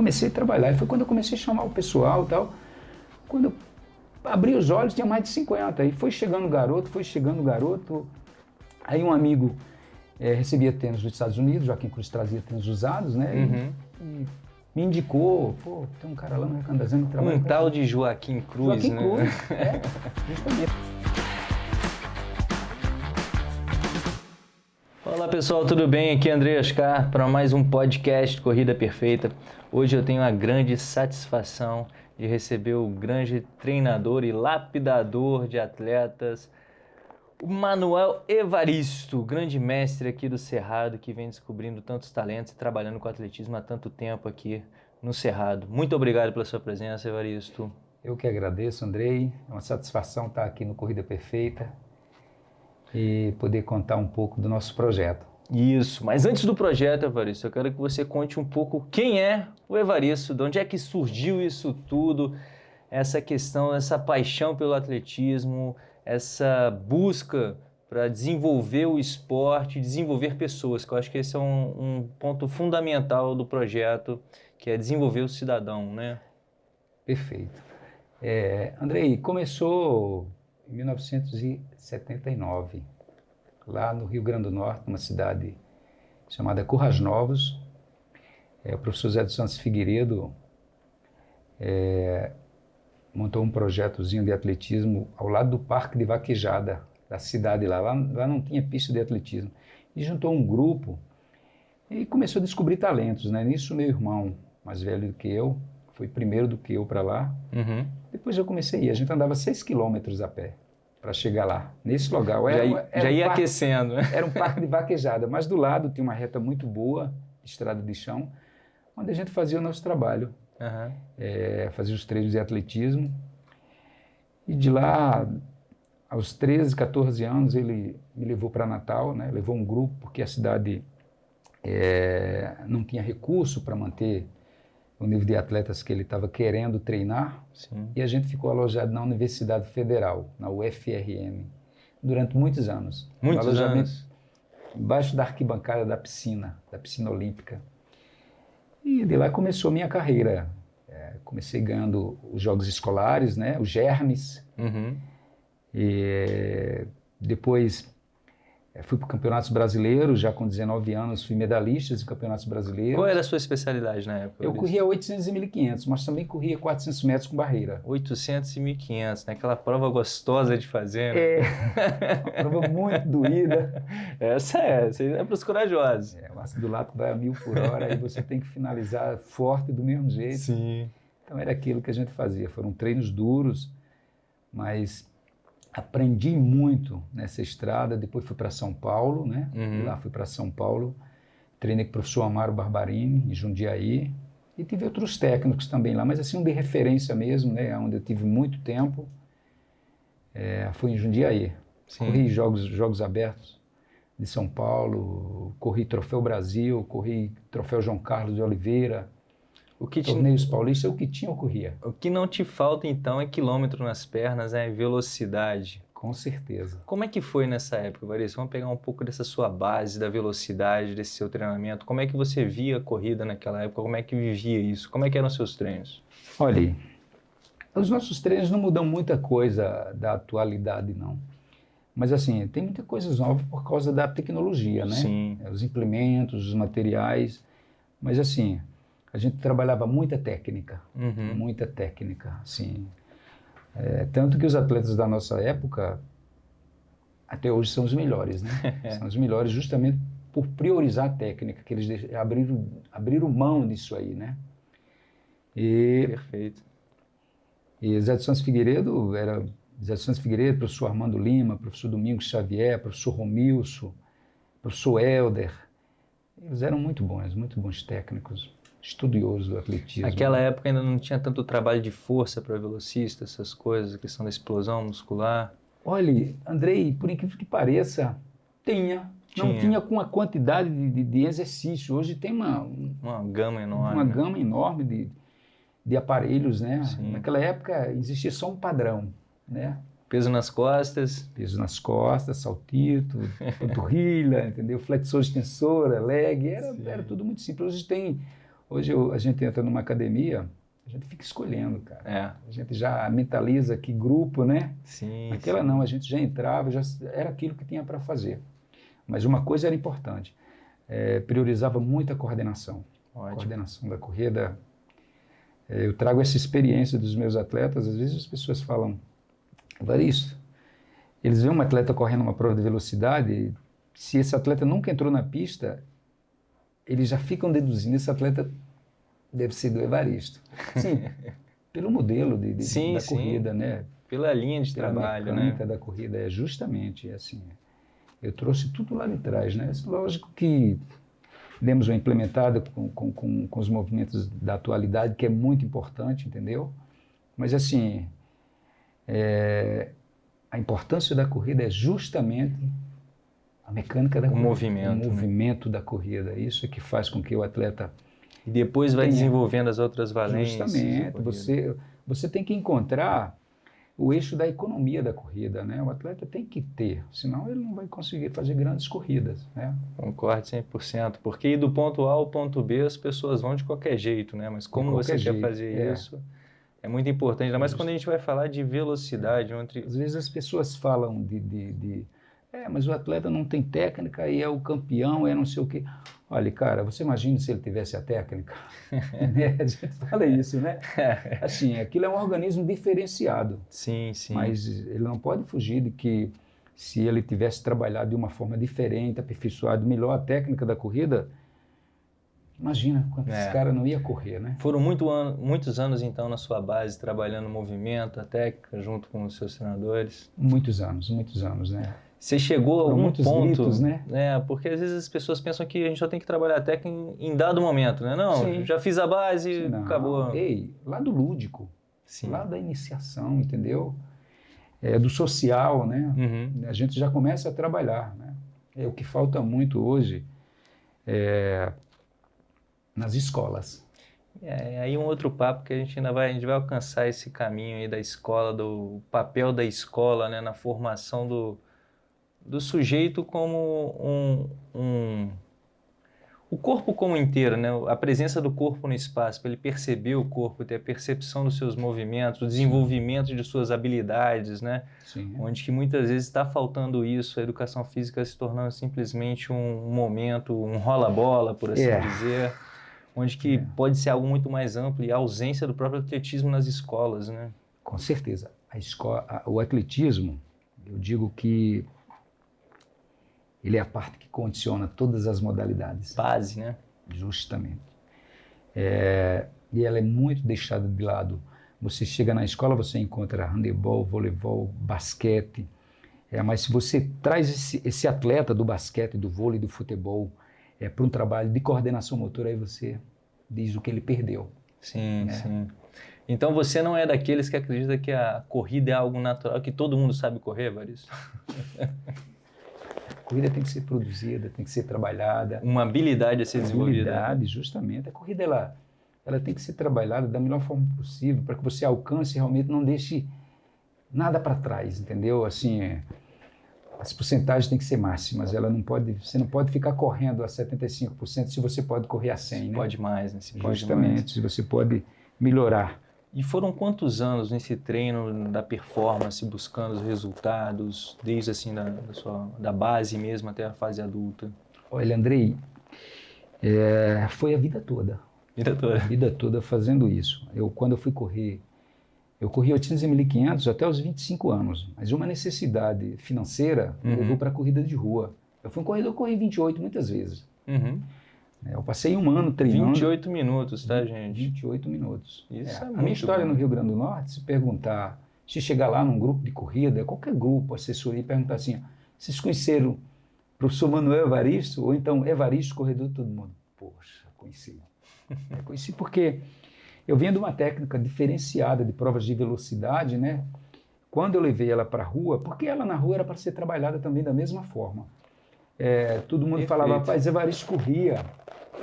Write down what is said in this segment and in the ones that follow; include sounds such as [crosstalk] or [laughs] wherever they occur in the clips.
comecei a trabalhar. E foi quando eu comecei a chamar o pessoal e tal. Quando eu abri os olhos, tinha mais de 50. Aí foi chegando o garoto, foi chegando o garoto. Aí um amigo é, recebia tênis dos Estados Unidos, Joaquim Cruz trazia tênis usados, né? Uhum. E, e me indicou, pô, tem um cara lá no Recandazano que trabalha Um tal de Joaquim Cruz, Joaquim né? Cruz, [laughs] é, justamente. Pessoal, tudo bem? Aqui é André Oscar para mais um podcast Corrida Perfeita. Hoje eu tenho a grande satisfação de receber o grande treinador e lapidador de atletas, o Manuel Evaristo, grande mestre aqui do Cerrado, que vem descobrindo tantos talentos e trabalhando com atletismo há tanto tempo aqui no Cerrado. Muito obrigado pela sua presença, Evaristo. Eu que agradeço, Andrei. É uma satisfação estar aqui no Corrida Perfeita e poder contar um pouco do nosso projeto. Isso, mas antes do projeto, Evaristo, eu quero que você conte um pouco quem é o Evaristo, de onde é que surgiu isso tudo, essa questão, essa paixão pelo atletismo, essa busca para desenvolver o esporte, desenvolver pessoas, que eu acho que esse é um, um ponto fundamental do projeto, que é desenvolver o cidadão, né? Perfeito. É, Andrei, começou em 1979, lá no Rio Grande do Norte, numa cidade chamada Currais Novos. É, o professor Zé dos Santos Figueiredo é, montou um projetozinho de atletismo ao lado do Parque de Vaquejada da cidade lá. lá. Lá não tinha pista de atletismo. E juntou um grupo e começou a descobrir talentos. Né? Nisso, meu irmão, mais velho do que eu, foi primeiro do que eu para lá. Uhum. Depois eu comecei a ir. A gente andava 6 quilômetros a pé para chegar lá, nesse local. Já, Era, ia- era já um ia parque- aquecendo, né? Era um parque de [laughs] vaquejada, mas do lado tinha uma reta muito boa, estrada de chão, onde a gente fazia o nosso trabalho. Aham. É, fazia os treinos de atletismo. E de lá, aos 13, 14 anos, ele me levou para Natal, né? levou um grupo, porque a cidade é, não tinha recurso para manter o nível de atletas que ele estava querendo treinar. Sim. E a gente ficou alojado na Universidade Federal, na UFRM, durante muitos anos. Muitos anos. Embaixo da arquibancada da piscina, da piscina olímpica. E de lá começou a minha carreira. É, comecei ganhando os jogos escolares, né, os germes. Uhum. E depois fui para campeonatos brasileiros, já com 19 anos fui medalhista em campeonatos brasileiros. Qual era a sua especialidade na época? Eu corria 800 e 1500, mas também corria 400 metros com barreira. 800 e 1500, né? Aquela prova gostosa de fazer, né? É, [laughs] uma prova muito doída. Essa é, essa é para os corajosos. É, o ácido lático vai a mil por hora e você tem que finalizar forte do mesmo jeito. Sim. Então era aquilo que a gente fazia. Foram treinos duros, mas aprendi muito nessa estrada. Depois fui para São Paulo, né? Uhum. Lá fui para São Paulo. Treinei com o professor Amaro Barbarini, em Jundiaí. E tive outros técnicos também lá, mas assim, um de referência mesmo, né? Onde eu tive muito tempo. É, foi em Jundiaí. Sim. Corri jogos, jogos abertos de São Paulo, corri Troféu Brasil, corri Troféu João Carlos de Oliveira, O que, te- torneios paulistas, o que tinha eu corria. o que não te falta então é quilômetro nas pernas, é velocidade. Com certeza. Como é que foi nessa época, Varisto? Vamos pegar um pouco dessa sua base, da velocidade, desse seu treinamento. Como é que você via a corrida naquela época? Como é que vivia isso? Como é que eram os seus treinos? Olha, os nossos treinos não mudam muita coisa da atualidade, não. Mas assim, tem muita coisa nova por causa da tecnologia, né? Sim. Os implementos, os materiais. Mas assim, a gente trabalhava muita técnica. Uhum. muita técnica, assim. É, tanto que os atletas da nossa época, até hoje, são os melhores, né? [laughs] são os melhores justamente por priorizar a técnica, que eles abriram, abriram mão disso aí, né? E, Perfeito. e Zé de Santos Figueiredo era Zé de Santos Figueiredo, professor Armando Lima, professor Domingos Xavier, professor Romilson, professor Helder. Eles eram muito bons, muito bons técnicos, estudiosos do atletismo. Naquela época ainda não tinha tanto trabalho de força para velocista, essas coisas, a questão da explosão muscular. Olha, Andrei, por incrível que pareça, tinha. Não Tinha. com a quantidade de, de- de exercício. Hoje tem uma, um- Uma gama enorme. uma gama enorme de, de aparelhos, né? Sim. Naquela época existia só um padrão, né? Peso nas costas. Peso nas costas, saltito, [laughs] panturrilha, entendeu? Flexor, extensora, leg, era, Sim. era tudo muito simples. Hoje tem Hoje eu, a gente entra numa academia, a gente fica escolhendo, cara. É. A gente já mentaliza que grupo, né? Sim. Aquela não, a gente já entrava, já era aquilo que tinha para fazer. Mas uma coisa era importante, é, priorizava muito a coordenação. Ótimo. coordenação da corrida. É, eu trago essa experiência dos meus atletas, às vezes as pessoas falam, Evaristo, eles veem um atleta correndo uma prova de velocidade, se esse atleta nunca entrou na pista, eles já ficam deduzindo, esse atleta deve ser do Evaristo. Sim, [laughs] pelo modelo de, de- Sim, da sim. corrida, né? Pela linha de pela trabalho, né? da corrida, é justamente assim. Eu trouxe tudo lá de trás, né? Lógico que demos uma implementada com, com, com, com os movimentos da atualidade, que é muito importante, entendeu? Mas assim, é, a importância da corrida é justamente a mecânica da O corrida, movimento, o né? movimento da corrida. Isso é que faz com que o atleta E depois vai Tem- desenvolvendo as outras valências. Justamente, você, você tem que encontrar o eixo da economia da corrida, né? O atleta tem que ter, senão ele não vai conseguir fazer grandes corridas, né? Concordo 100%. Porque ir do ponto A ao ponto B as pessoas vão de qualquer jeito, né? Mas como você qualquer quer jeito, fazer é. isso é muito importante. Ainda mais quando a gente vai falar de velocidade. Entre... Às vezes as pessoas falam de, de, de, é, mas o atleta não tem técnica e é o campeão, é não sei o quê. Olha, cara, você imagina se ele tivesse a técnica? [laughs] né? A gente fala isso, né? Assim, aquilo é um organismo diferenciado. Sim, sim. Mas ele não pode fugir de que se ele tivesse trabalhado de uma forma diferente, aperfeiçoado melhor a técnica da corrida, imagina quanto É. esse cara não ia correr, né? Foram muito an- muitos anos, então, na sua base, trabalhando movimento, a técnica, junto com os seus treinadores. Muitos anos, muitos anos, né? Você chegou a algum muitos ponto, gritos, né? É, porque às vezes as pessoas pensam que a gente só tem que trabalhar a técnica em, em dado momento, né? Não, Sim. já fiz a base, Não, acabou. Ei, lá do lúdico, Sim. lá da iniciação, entendeu? É, do social, né? Uhum. A gente já começa a trabalhar, né? É o que falta muito hoje é, nas escolas. É, aí um outro papo que a gente ainda vai, a gente vai alcançar esse caminho aí da escola, do papel da escola, né, na formação do, do sujeito como um, um o corpo como inteiro, né, a presença do corpo no espaço, para ele perceber o corpo, ter a percepção dos seus movimentos, o desenvolvimento de suas habilidades, né, Sim. onde que muitas vezes está faltando isso, a educação física se tornando simplesmente um momento, um rola-bola, por assim É. dizer, onde que É. pode ser algo muito mais amplo e a ausência do próprio atletismo nas escolas, né? Com certeza. A escola, o atletismo, eu digo que ele é a parte que condiciona todas as modalidades, Base, né? justamente. É, e ela é muito deixada de lado. Você chega na escola, você encontra handebol, voleibol, basquete. É, mas se você traz esse, esse atleta do basquete, do vôlei, do futebol, é, para um trabalho de coordenação motora, aí você diz o que ele perdeu. Sim, É. sim. Então você não é daqueles que acredita que a corrida é algo natural, que todo mundo sabe correr, Varisto? [laughs] A corrida tem que ser produzida, tem que ser trabalhada. Uma habilidade a ser desenvolvida. habilidade, justamente. A corrida ela, ela tem que ser trabalhada da melhor forma possível para que você alcance e realmente não deixe nada para trás, entendeu? Assim, é, as porcentagens têm que ser máximas. Ela não pode, você não pode ficar correndo a 75% se você pode correr a 100, Se né? pode mais, né? Pode mais. Justamente, se você pode melhorar. E foram quantos anos nesse treino da performance, buscando os resultados, desde assim da, da, sua, da base mesmo até a fase adulta? Olha, Andrei, é, foi a vida toda. Vida a toda. vida toda fazendo isso. Eu, quando eu fui correr, eu corri 800 e 1500 até os 25 anos, mas uma necessidade financeira Uhum. levou para a corrida de rua. Eu fui um corredor, eu corri 28 muitas vezes. Uhum. Né? Eu passei um ano treinando. 28 minutos, tá, gente? 28 minutos. Isso é a muito minha história bom. no Rio Grande do Norte, se perguntar, se chegar lá num grupo de corrida, qualquer grupo, assessoria, e perguntar assim, vocês conheceram o professor Manuel Evaristo, ou então Evaristo, corredor de todo mundo? Poxa, conheci. [laughs] É, conheci porque eu vinha de uma técnica diferenciada de provas de velocidade, né? Quando eu levei ela para a rua, porque ela na rua era para ser trabalhada também da mesma forma. É, todo mundo Perfeito. falava, rapaz, Evaristo corria.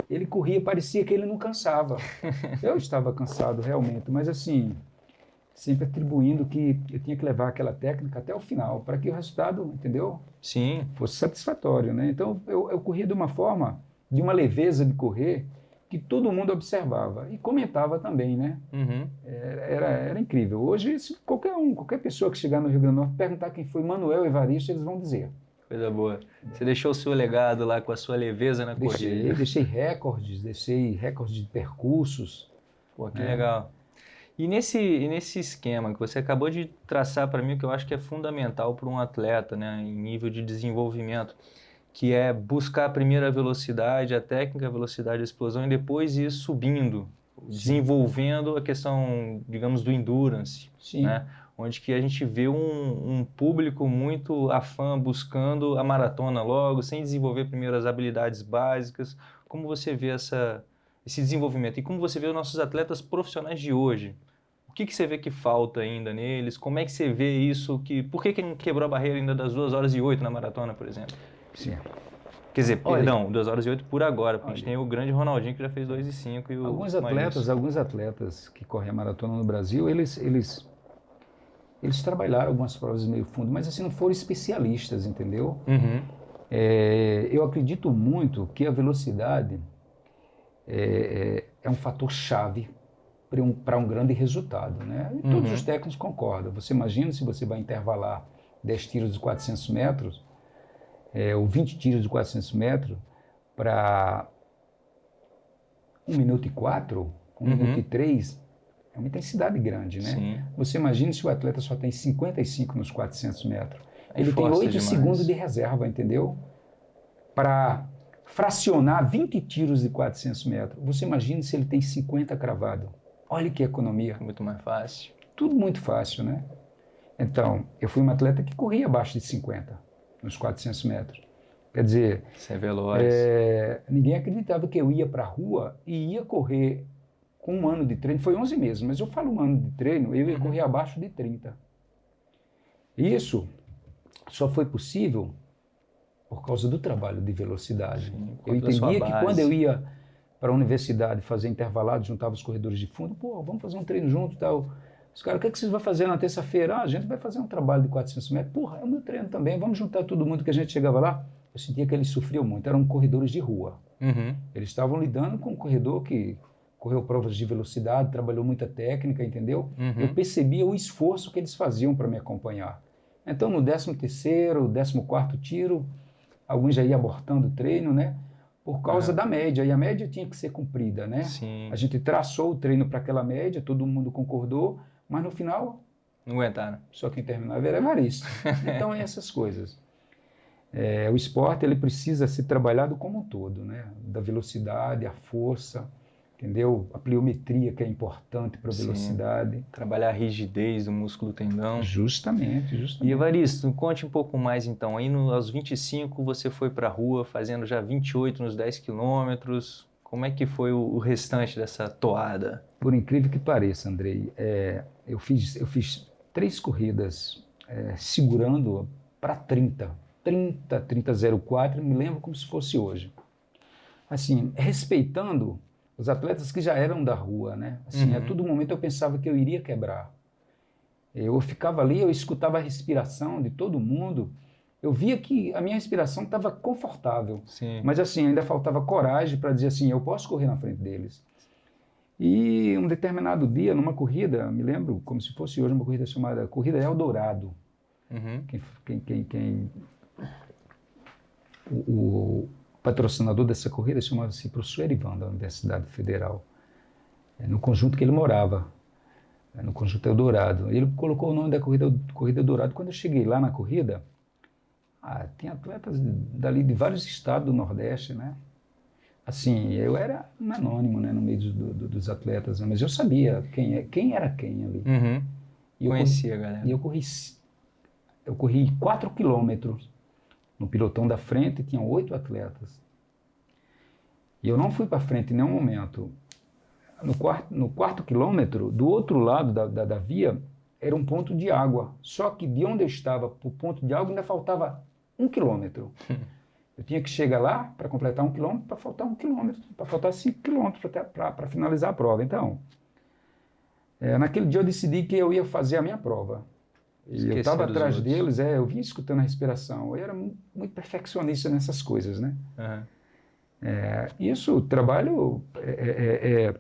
Ele corria, parecia que ele não cansava. [laughs] eu estava cansado realmente, mas assim, sempre atribuindo que eu tinha que levar aquela técnica até o final, para que o resultado, entendeu? Sim, fosse satisfatório, né? Então eu, eu corria de uma forma, de uma leveza de correr, que todo mundo observava e comentava também, né? Uhum. Era, era incrível. Hoje, qualquer um, qualquer pessoa que chegar no Rio Grande do Norte perguntar quem foi Manuel Evaristo, eles vão dizer. Coisa boa. Você deixou o seu legado lá com a sua leveza na deixei, corrida. Deixei recordes, deixei recordes de percursos. Pô, que é. legal. E nesse, nesse esquema que você acabou de traçar para mim, o que eu acho que é fundamental para um atleta, né, em nível de desenvolvimento, que é buscar a primeira velocidade, a técnica, a velocidade, a explosão, e depois ir subindo, Sim. desenvolvendo a questão, digamos, do endurance, Sim. né? Onde que a gente vê um, um, público muito afã buscando a maratona logo, sem desenvolver primeiro as habilidades básicas. Como você vê essa, esse desenvolvimento? E como você vê os nossos atletas profissionais de hoje? O que, que você vê que falta ainda neles? Como é que você vê isso? Que, por que, que não quebrou a barreira ainda das 2 horas e 8 na maratona, por exemplo? Sim. Quer dizer, olha, perdão, 2 horas e 8 por agora, porque olha, a gente tem o grande Ronaldinho que já fez 2 e 5 e o Alguns atletas, alguns atletas que correm a maratona no Brasil, eles, eles eles trabalharam algumas provas de meio fundo, mas assim não foram especialistas, entendeu? Uhum. É, eu acredito muito que a velocidade é, é, é um fator chave para um, um, grande resultado, né? E todos uhum. os técnicos concordam. Você imagina se você vai intervalar 10 tiros de 400 metros, é, ou 20 tiros de 400 metros, para 1 minuto e 4, 1 uhum. minuto e 3, é uma intensidade grande, né? Sim. Você imagina se o atleta só tem 55 nos 400 metros. É Ele tem 8 demais. segundos de reserva, entendeu? Para fracionar 20 tiros de 400 metros. Você imagina se ele tem 50 cravado. Olha que economia. Muito mais fácil. Tudo muito fácil, né? Então, eu fui um atleta que corria abaixo de 50 nos 400 metros. Quer dizer, Você veloz. É, ninguém acreditava que eu ia para a rua e ia correr com um ano de treino, foi 11 meses, mas eu falo um ano de treino, eu ia uhum. correr abaixo de 30. Isso só foi possível por causa do trabalho de velocidade. Sim, eu entendia que quando eu ia para a universidade fazer intervalado, juntava os corredores de fundo, pô, vamos fazer um treino junto e tal. Os caras, o que, é que vocês vão fazer na terça-feira? Ah, a gente vai fazer um trabalho de 400 metros. Porra, é o meu treino também, vamos juntar todo mundo que a gente chegava lá. Eu sentia que eles sofriam muito, eram corredores de rua. Uhum. Eles estavam lidando com um corredor que correu provas de velocidade, trabalhou muita técnica, entendeu? Uhum. Eu percebia o esforço que eles faziam para me acompanhar. Então, no 13º, 14º tiro, alguns já iam abortando o treino, né? Por causa é. da média, e a média tinha que ser cumprida, né? Sim. A gente traçou o treino para aquela média, todo mundo concordou, mas no final... Não aguentaram. Só quem terminava era Evaristo. [laughs] então, é essas coisas. É, o esporte, ele precisa ser trabalhado como um todo, né? Da velocidade, a força, entendeu? A pliometria que é importante para a velocidade. Trabalhar a rigidez do músculo tendão. Justamente, justamente. E Evaristo, conte um pouco mais então. Aí no, aos 25 você foi para a rua fazendo já 28 nos 10 quilômetros. Como é que foi o, o, restante dessa toada? Por incrível que pareça, Andrei, é, eu, fiz, eu fiz três corridas é, segurando para 30. 30, 30, 04, me lembro como se fosse hoje. Assim, respeitando os atletas que já eram da rua, né? Assim, uhum. a todo momento eu pensava que eu iria quebrar. Eu ficava ali, eu escutava a respiração de todo mundo. Eu via que a minha respiração estava confortável. Sim. Mas assim, ainda faltava coragem para dizer assim, eu posso correr na frente deles. E um determinado dia, numa corrida, me lembro como se fosse hoje uma corrida chamada Corrida Eldorado. Uhum. Quem, quem, quem, quem o, o, patrocinador dessa corrida chamava-se professor Erivan, da Universidade Federal, é, no conjunto que ele morava, é, no conjunto Eldorado. Ele colocou o nome da corrida, corrida Eldorado. Quando eu cheguei lá na corrida, ah, tem atletas dali de vários estados do Nordeste, né? Assim, eu era um anônimo né, no meio do, do, dos atletas, né? mas eu sabia quem, é, quem era quem ali. Uhum. E Conhecia, corri, galera. E eu corri, eu corri 4 quilômetros no pilotão da frente tinham oito atletas. E eu não fui para frente em nenhum momento. No quarto, no quarto quilômetro, do outro lado da, da, da via, era um ponto de água. Só que de onde eu estava para o ponto de água ainda faltava um quilômetro. [laughs] Eu tinha que chegar lá para completar um quilômetro, para faltar um quilômetro, para faltar cinco quilômetros para finalizar a prova. Então, é, naquele dia eu decidi que eu ia fazer a minha prova. E eu estava atrás outros. deles, é, eu vinha escutando a respiração. Eu era muito perfeccionista nessas coisas, né? Uhum. É, isso, o trabalho é, é, é,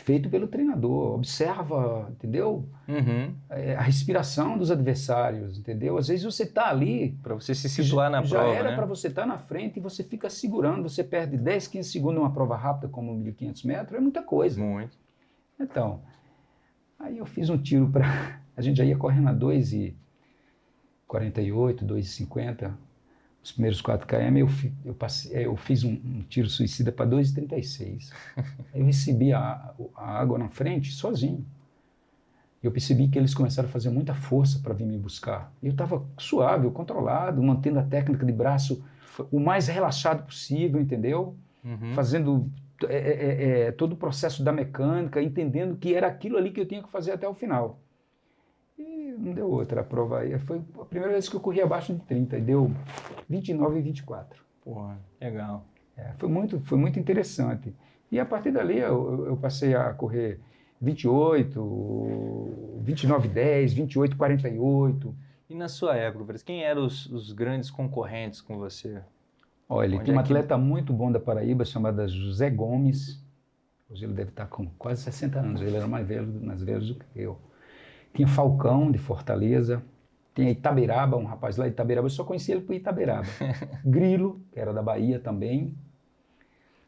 feito pelo treinador, observa, entendeu? Uhum. É, a respiração dos adversários, entendeu? Às vezes você está ali. Para você se situar na já prova. Já era né? para você estar tá na frente e você fica segurando, você perde 10, 15 segundos numa prova rápida como 1.500 metros, é muita coisa. Muito. Então, aí eu fiz um tiro para. A gente já ia correndo a 2,48, 2,50 os primeiros 4 km, eu, eu, passei, é, eu fiz um, um tiro suicida para 2,36. eu recebi a, a, água na frente sozinho. Eu percebi que eles começaram a fazer muita força para vir me buscar. Eu estava suave, controlado, mantendo a técnica de braço o mais relaxado possível, entendeu? Uhum. Fazendo é, é, é, todo o processo da mecânica, entendendo que era aquilo ali que eu tinha que fazer até o final. E não deu outra. A prova aí foi a primeira vez que eu corri abaixo de 30 e deu 29 e 24. Porra, legal. É, foi, muito, foi muito interessante. E a partir dali eu, eu passei a correr 28, 29 10, 28 48. E na sua época, quem eram os, os grandes concorrentes com você? Olha, Onde tem um é atleta que... muito bom da Paraíba chamado José Gomes. Hoje ele deve estar com quase 60 anos. Ele era mais velho, mais velho do que eu. Tinha Falcão, de Fortaleza. Tinha Itaberaba, um rapaz lá de Itaberaba. Eu só conhecia ele por Itaberaba. [laughs] Grilo, que era da Bahia também.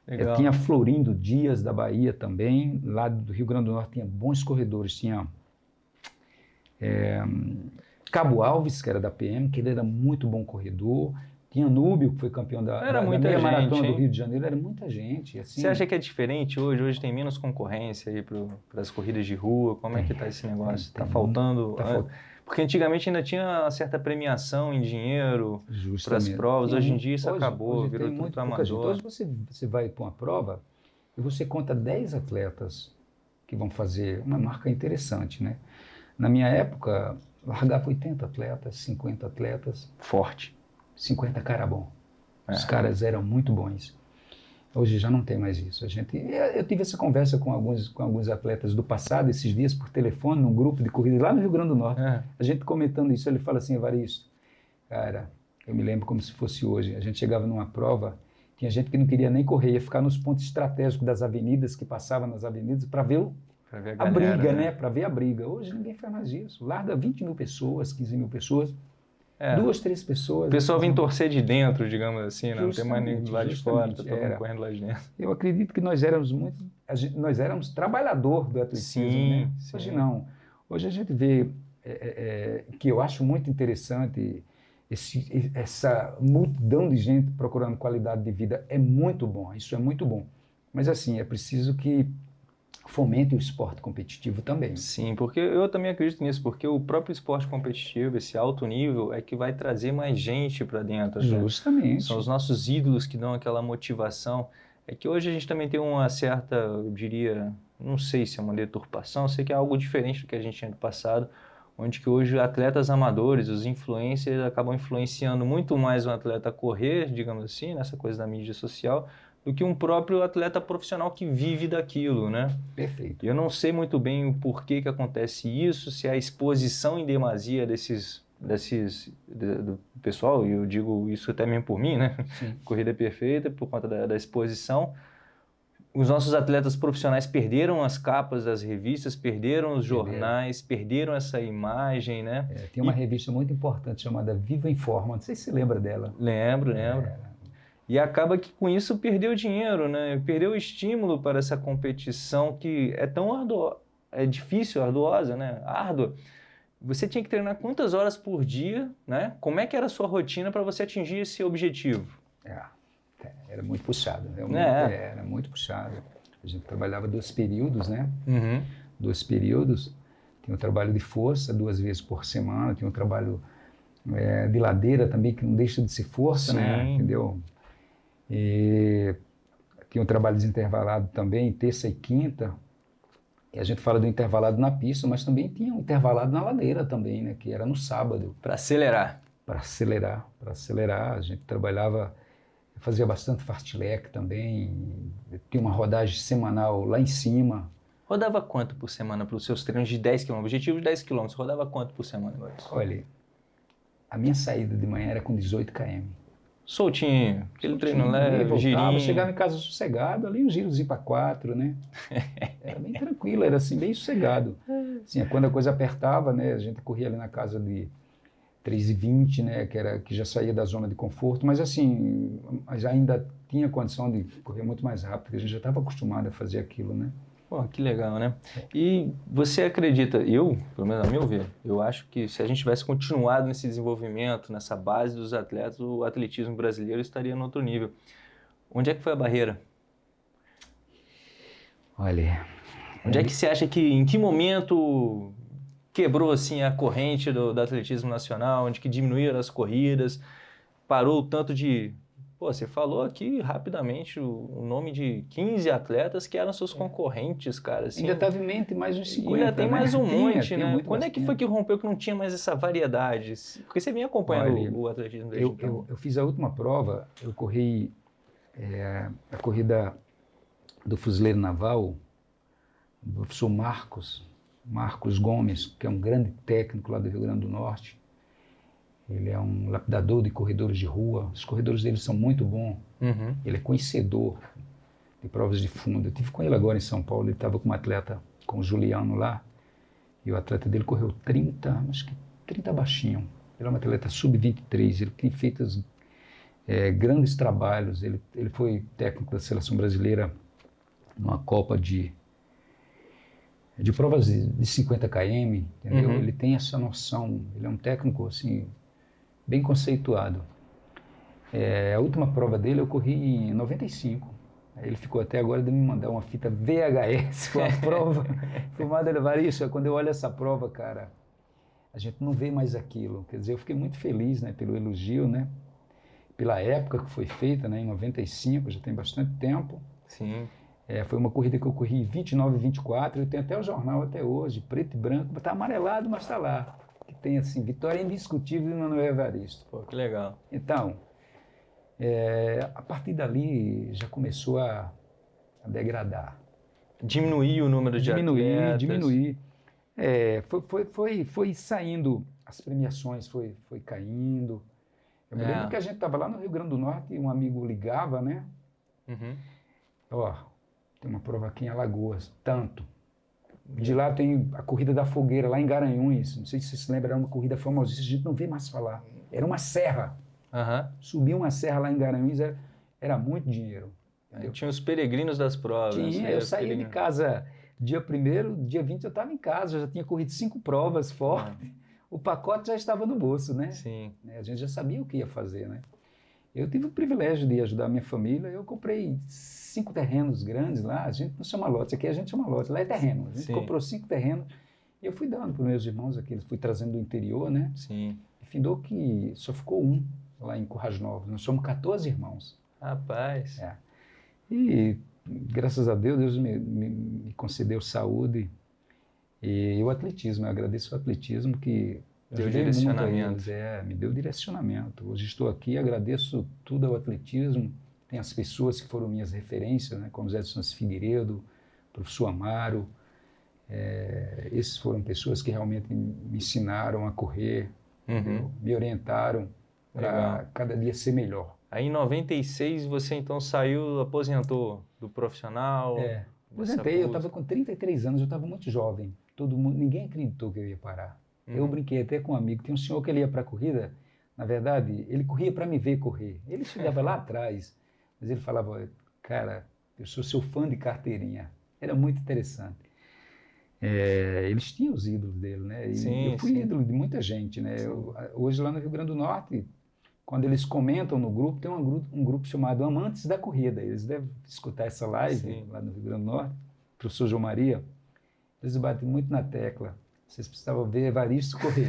Eu tinha Florindo Dias, da Bahia também. Lá do Rio Grande do Norte tinha bons corredores. Tinha é, Cabo Alves, que era da PM, que ele era muito bom corredor. Tinha Núbio, que foi campeão da, era da, muita da gente, maratona hein? do Rio de Janeiro, era muita gente. Assim. Você acha que é diferente hoje? Hoje tem menos concorrência aí para as corridas de rua? Como é que está esse negócio? Está faltando? Tá ah. Porque antigamente ainda tinha uma certa premiação em dinheiro para as provas. Tem hoje em dia isso hoje- acabou, hoje virou muito gente. amador. Hoje você, você vai para uma prova e você conta 10 atletas que vão fazer uma marca interessante, né? Na minha época, largava 80 atletas, 50 atletas, Forte. 50 cara bom. Os É. caras eram muito bons. Hoje já não tem mais isso. A gente, eu, tive essa conversa com alguns, com alguns atletas do passado, esses dias, por telefone, num grupo de corrida lá no Rio Grande do Norte. É. A gente comentando isso, ele fala assim, Evaristo, cara, eu me lembro como se fosse hoje. A gente chegava numa prova, tinha gente que não queria nem correr, ia ficar nos pontos estratégicos das avenidas, que passava nas avenidas, para ver o- Pra ver a, a galera, briga, né? Para ver a briga. Hoje ninguém faz mais isso. Larga 20 mil pessoas, 15 mil pessoas, É. duas, três pessoas. O pessoal vem torcer de dentro, digamos assim, né? não tem mais do Justamente, lado de fora, tá todo mundo correndo lá de dentro. Eu acredito que nós éramos muito, nós éramos trabalhador do atletismo, Sim, né? sim. Hoje não. Hoje a gente vê é, é, é, que eu acho muito interessante esse, essa multidão de gente procurando qualidade de vida é muito bom. Isso é muito bom. Mas assim é preciso que fomente o esporte competitivo também. Sim, porque eu também acredito nisso, porque o próprio esporte competitivo, esse alto nível, é que vai trazer mais gente para dentro. né? Justamente. São os nossos ídolos que dão aquela motivação. É que hoje a gente também tem uma certa, eu diria, não sei se é uma deturpação, sei que é algo diferente do que a gente tinha no passado, onde que hoje atletas amadores, os influencers, acabam influenciando muito mais um atleta a correr, digamos assim, nessa coisa da mídia social, do que um próprio atleta profissional que vive daquilo, né? Perfeito. Eu não sei muito bem o porquê que acontece isso, se é a exposição em demasia desses, desses de- do pessoal, e eu digo isso até mesmo por mim, né? Sim. [laughs] Corrida perfeita, por conta da, da exposição. Os nossos atletas profissionais perderam as capas das revistas, perderam os jornais, perderam essa imagem, né? É, tem uma revista muito importante chamada Viva Informa. Não sei se você lembra dela. Lembro, lembro. É, E acaba que com isso perdeu dinheiro, né? Perdeu o estímulo para essa competição que é tão ardua, é difícil, arduosa, né? Árdua. Você tinha que treinar quantas horas por dia, né? Como é que era a sua rotina para você atingir esse objetivo? É, é, era muito puxado, realmente, É. era muito puxado. A gente trabalhava dois períodos, né? Uhum. Dois períodos. Tinha o trabalho de força duas vezes por semana, tinha o trabalho é, de ladeira também, que não deixa de ser força, né? Sim. Entendeu? E tinha o trabalho desintervalado também, terça e quinta. E a gente fala do intervalado na pista, mas também tinha um intervalado na ladeira também, né? Que era no sábado. Para acelerar. para acelerar, para acelerar. A gente trabalhava, fazia bastante fartlek também, tinha uma rodagem semanal lá em cima. Rodava quanto por semana para os seus treinos de 10 km? Objetivo de 10 km. Rodava quanto por semana? Olha, a minha saída de manhã era com 18 km. Soltinho, aquele Soltinho, treino leve, voltava, girinho. Chegava em casa sossegado, ali um girozinho para quatro, né? [laughs] Era bem tranquilo, era assim, bem sossegado. Assim, quando a coisa apertava, né? A gente corria ali na casa de 3,20, né? Que, era, que já saía da zona de conforto, mas assim, mas ainda tinha condição de correr muito mais rápido, porque a gente já estava acostumado a fazer aquilo, né? Pô, que legal, né? E você acredita, eu, pelo menos a meu ver, eu acho que se a gente tivesse continuado nesse desenvolvimento, nessa base dos atletas, o atletismo brasileiro estaria no outro nível. Onde é que foi a barreira? Olha, Onde é que você acha que, em que momento quebrou assim a corrente do, do atletismo nacional, onde que diminuíram as corridas, parou o tanto de... Pô, você falou aqui rapidamente o, nome de 15 atletas que eram seus concorrentes, cara. Assim, ainda estava em mente mais uns 50, ainda tem né? mais um [laughs] monte, tinha né? Quando é que foi que rompeu que não tinha mais essa variedade? Porque você vem acompanhando Olha, o, atletismo desde Eu, então. eu, eu fiz a última prova, eu corri é, a corrida do fuzileiro naval, do professor Marcos, Marcos Gomes, que é um grande técnico lá do Rio Grande do Norte. Ele é um lapidador de corredores de rua, os corredores dele são muito bons. Uhum. Ele é conhecedor de provas de fundo. Eu tive com ele agora em São Paulo, ele estava com um atleta, com o Juliano lá, e o atleta dele correu 30, acho que 30 baixinho. Ele é um atleta sub-23, ele tem feito é, grandes trabalhos. Ele, ele foi técnico da seleção brasileira numa Copa de, de provas de, de 50 km, entendeu? Uhum. Ele tem essa noção, ele é um técnico assim, bem conceituado. É, a última prova dele eu corri em 95. Aí Ele ficou até agora de me mandar uma fita VHS com a [laughs] prova filmada. Isso, quando eu olho essa prova, cara, a gente não vê mais aquilo. Quer dizer, eu fiquei muito feliz né, pelo elogio, né? Pela época que foi feita, né, em 95, já tem bastante tempo. Sim. É, foi uma corrida que eu corri 29 e 24, eu tenho até o jornal até hoje, preto e branco, está amarelado, mas está lá. Que tem assim, vitória indiscutível de Manuel Evaristo. Pô, que legal. Então, é, a partir dali já começou a, a degradar. Diminuir o número de Diminuir, atletas. diminuir. É, foi, foi, foi, foi saindo, as premiações foi, foi caindo. Eu me É. lembro que a gente estava lá no Rio Grande do Norte e um amigo ligava, né? Uhum. Ó, tem uma prova aqui em Alagoas, tanto. De lá tem a corrida da fogueira, lá em Garanhuns. Não sei se você se lembra, era uma corrida famosíssima, a gente não vê mais falar. Era uma serra. Aham. Subir uma serra lá em Garanhuns era, era muito dinheiro. Aí Tinha os peregrinos das provas. Tinha, né? eu saía de casa dia 1 dia 20 eu estava em casa, eu já tinha corrido cinco provas fortes. O pacote já estava no bolso, né? Sim. né? A gente já sabia o que ia fazer, né? Eu tive o privilégio de ajudar a minha família. Eu comprei cinco terrenos grandes lá. A gente não chama lote, aqui a gente chama lote, lá é terreno. A gente Sim. comprou cinco terrenos e eu fui dando para os meus irmãos aqui. Fui trazendo do interior, né? Sim. E findou que só ficou um lá em Currais Novos. Nós somos 14 irmãos. Rapaz. É. E graças a Deus, Deus me, me, me concedeu saúde. E o atletismo, eu agradeço o atletismo que Deu direcionamento. eles, é, me deu direcionamento. Hoje estou aqui, agradeço tudo ao atletismo. Tem as pessoas que foram minhas referências, né, como Zé Santos Figueiredo, professor Amaro. É, esses foram pessoas que realmente me ensinaram a correr, Uhum. me orientaram para cada dia ser melhor. Aí em 96 você então saiu, aposentou do profissional. É, aposentei, eu estava com 33 anos, eu estava muito jovem. Todo mundo, ninguém acreditou que eu ia parar. Eu Uhum. brinquei até com um amigo, tem um senhor que ele ia para a corrida, na verdade, ele corria para me ver correr. Ele chegava lá [laughs] atrás, mas ele falava, cara, eu sou seu fã de carteirinha. Era muito interessante. É, eles tinham os ídolos dele, né? E Sim, eu fui sim. ídolo de muita gente, né? Eu, hoje lá no Rio Grande do Norte, quando eles comentam no grupo, tem um grupo, um grupo chamado Amantes da Corrida. Eles devem escutar essa live Sim. lá no Rio Grande do Norte. Professor João Maria, eles batem muito na tecla. Vocês precisavam ver Evaristo correr.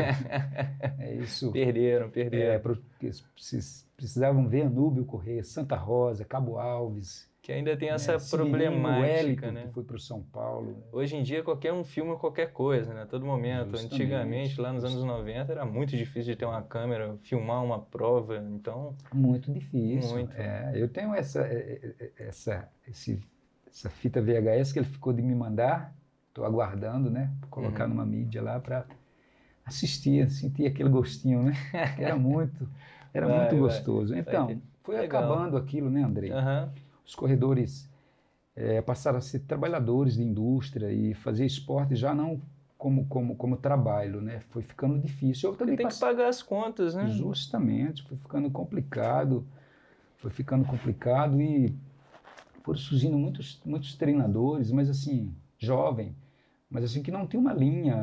é isso. [laughs] Perderam, É, perderam. que vocês precisavam ver Anúbio correr, Santa Rosa, Cabo Alves. Que ainda tem essa né, problemática, Wellington, né? que foi para o São Paulo. Hoje em dia qualquer um filma qualquer coisa, né? A todo momento. Justamente. Antigamente, lá nos anos 90, era muito difícil de ter uma câmera, filmar uma prova. Então, Muito difícil. Muito. É, eu tenho essa, é, é, essa, esse, essa fita VHS que ele ficou de me mandar. Estou aguardando, né? Colocar Uhum. numa mídia lá para assistir, sentir aquele gostinho, né? Que era muito, [laughs] era Vai, muito vai. gostoso. Então, foi Legal. acabando aquilo, né, Andrei? Aham. Os corredores eh, passaram a ser trabalhadores de indústria e fazer esporte já não como, como, como trabalho, né? Foi ficando difícil. Eu também Tem que passei- pagar as contas, né? Justamente, foi ficando complicado, foi ficando complicado e foram surgindo muitos, muitos treinadores, mas assim, jovem, mas assim que não tem uma linha,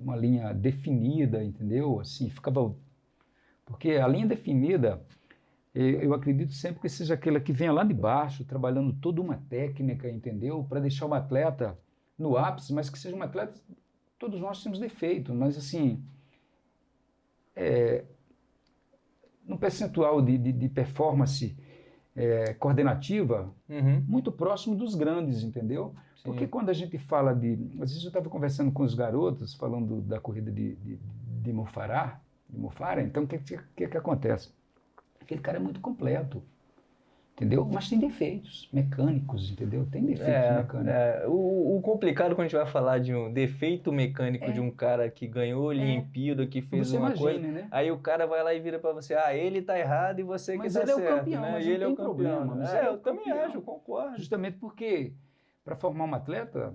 uma linha definida, entendeu? Assim, ficava porque a linha definida, eu acredito sempre que seja aquela que venha lá de baixo, trabalhando toda uma técnica, entendeu? Para deixar o atleta no ápice, mas que seja um atleta. Todos nós temos defeito, mas assim, é, no percentual de, de, de performance é, coordenativa, Uhum. muito próximo dos grandes, entendeu? Sim. Porque quando a gente fala de. Às vezes eu estava conversando com os garotos, falando da corrida de, de, de Mofará, de Mofara, então o que, que, que, que acontece? Aquele cara é muito completo, entendeu? Mas tem defeitos mecânicos, entendeu? Tem defeitos É, mecânicos. é, o, o complicado quando a gente vai falar de um defeito mecânico É. de um cara que ganhou Olimpíada, que fez Você uma imagina, coisa, né? aí o cara vai lá e vira pra você, ah, ele tá errado e você Mas que tá ele é o certo, campeão, né? mas ele é o campeão. problema, mas É, ele é eu o também campeão. acho, eu concordo. Justamente porque para formar um atleta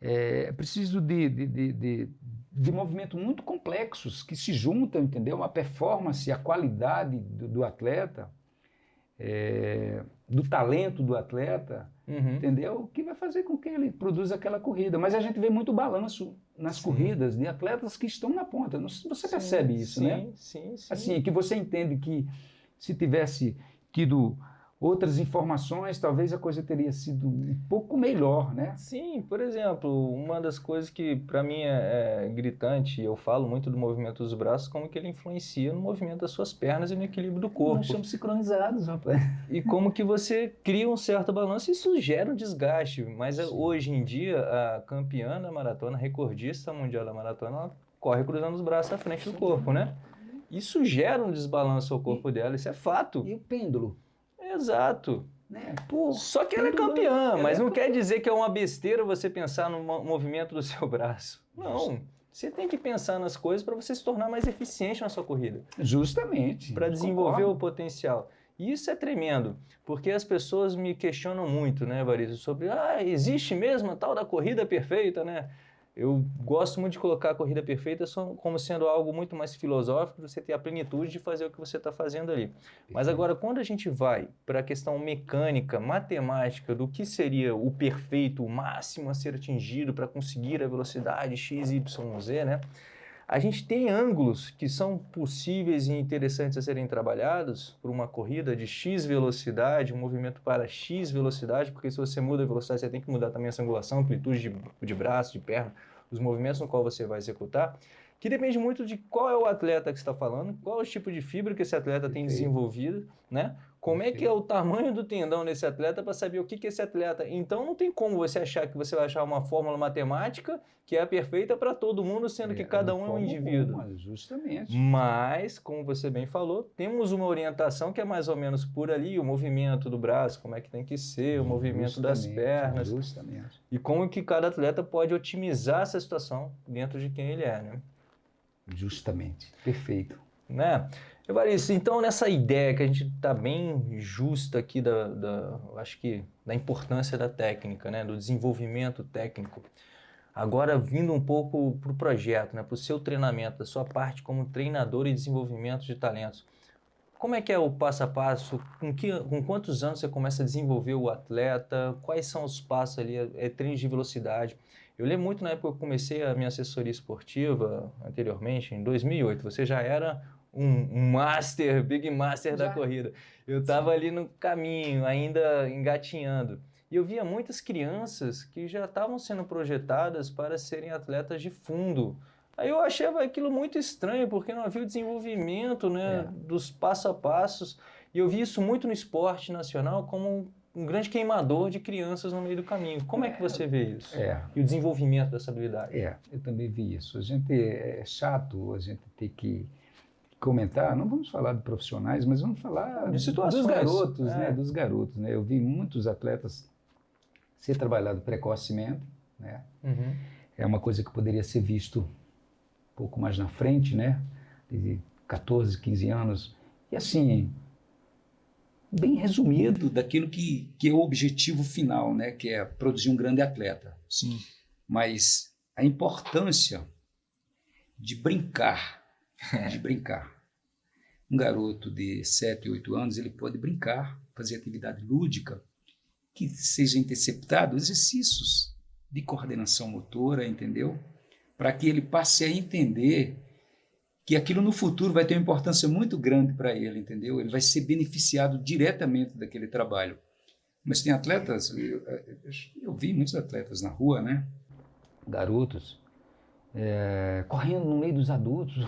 é, é preciso de, de, de, de, de movimentos muito complexos que se juntam, entendeu? A performance, a qualidade do, do atleta, é, do talento do atleta, Uhum. entendeu? Que vai fazer com que ele produza aquela corrida. Mas a gente vê muito balanço nas Sim. corridas de atletas que estão na ponta. Você percebe isso, sim, né? Sim, sim. Assim, que você entende que se tivesse tido outras informações, talvez a coisa teria sido um pouco melhor, né? Sim, por exemplo, uma das coisas que para mim é, é gritante, eu falo muito do movimento dos braços, como que ele influencia no movimento das suas pernas e no equilíbrio do corpo. Nós somos sincronizados, rapaz. E como que você cria um certo balanço, isso gera um desgaste. Mas Sim. hoje em dia, a campeã da maratona, recordista mundial da maratona, ela corre cruzando os braços à frente do corpo, né? Isso gera um desbalanço ao corpo dela, isso é fato. E o pêndulo, Exato. né? Pô, Só que ela é campeã, ela mas é não quer dizer que é uma besteira você pensar no mo- movimento do [laughs] seu braço. Não. Você tem que pensar nas coisas para você se tornar mais eficiente na sua corrida. justamente. para desenvolver o concordo. potencial. E isso é tremendo, porque as pessoas me questionam muito, né, Varizo, sobre, ah, existe mesmo a tal da corrida perfeita, né? Eu gosto muito de colocar a corrida perfeita como sendo algo muito mais filosófico, você ter a plenitude de fazer o que você está fazendo ali. Mas agora, quando a gente vai para a questão mecânica, matemática, do que seria o perfeito, o máximo a ser atingido para conseguir a velocidade x, y, z, né? A gente tem ângulos que são possíveis e interessantes a serem trabalhados por uma corrida de x velocidade, um movimento para x velocidade, porque se você muda a velocidade, você tem que mudar também essa angulação, amplitude de, de braço, de perna, os movimentos no qual você vai executar, que depende muito de qual é o atleta que está falando, qual é o tipo de fibra que esse atleta tem Perfeito. desenvolvido, né? Como é que é o tamanho do tendão desse atleta para saber o que, que esse atleta. Então não tem como você achar que você vai achar uma fórmula matemática que é a perfeita para todo mundo, sendo que É, cada de um é um indivíduo. alguma, justamente. Mas, como você bem falou, temos uma orientação que é mais ou menos por ali, o movimento do braço, como é que tem que ser, o movimento das Justamente, pernas, Justamente. e como que cada atleta pode otimizar essa situação dentro de quem ele é, né? Justamente. Perfeito. Né? Evaristo, então nessa ideia que a gente está bem justa aqui da, da, acho que da importância da técnica, né? Do desenvolvimento técnico. Agora vindo um pouco para o projeto, né? Para o seu treinamento, da sua parte como treinador e desenvolvimento de talentos. Como é que é o passo a passo? Com, que, com quantos anos você começa a desenvolver o atleta? Quais são os passos ali? É treino de velocidade? Eu lembro muito na época que eu comecei a minha assessoria esportiva, anteriormente, em 2008. Você já era um, master, [laughs] big master da Já. corrida. Eu estava ali no caminho, ainda engatinhando. E eu via muitas crianças que já estavam sendo projetadas para serem atletas de fundo. Aí eu achava aquilo muito estranho, porque não havia o desenvolvimento né, É. dos passo a passos. E eu vi isso muito no esporte nacional como um grande queimador de crianças no meio do caminho. Como é que você vê isso? É. E o desenvolvimento dessa habilidade? É, eu também vi isso. A gente é chato a gente ter que comentar, não vamos falar de profissionais, mas vamos falar De situações, dos garotos, é. né? Dos garotos, né? Eu vi muitos atletas ser trabalhado precocemente, né? Uhum. É uma coisa que poderia ser visto um pouco mais na frente, né? De 14, 15 anos. E assim, bem resumido daquilo que, que é o objetivo final, né? Que é produzir um grande atleta. Sim. Mas a importância de brincar, [laughs] de brincar. Um garoto de 7, 8 anos, ele pode brincar, fazer atividade lúdica, que seja interceptado exercícios de coordenação motora, entendeu? Para que ele passe a entender que aquilo no futuro vai ter uma importância muito grande para ele, entendeu? Ele vai ser beneficiado diretamente daquele trabalho. Mas tem atletas, eu, eu vi muitos atletas na rua, né? Garotos, é, correndo no meio dos adultos.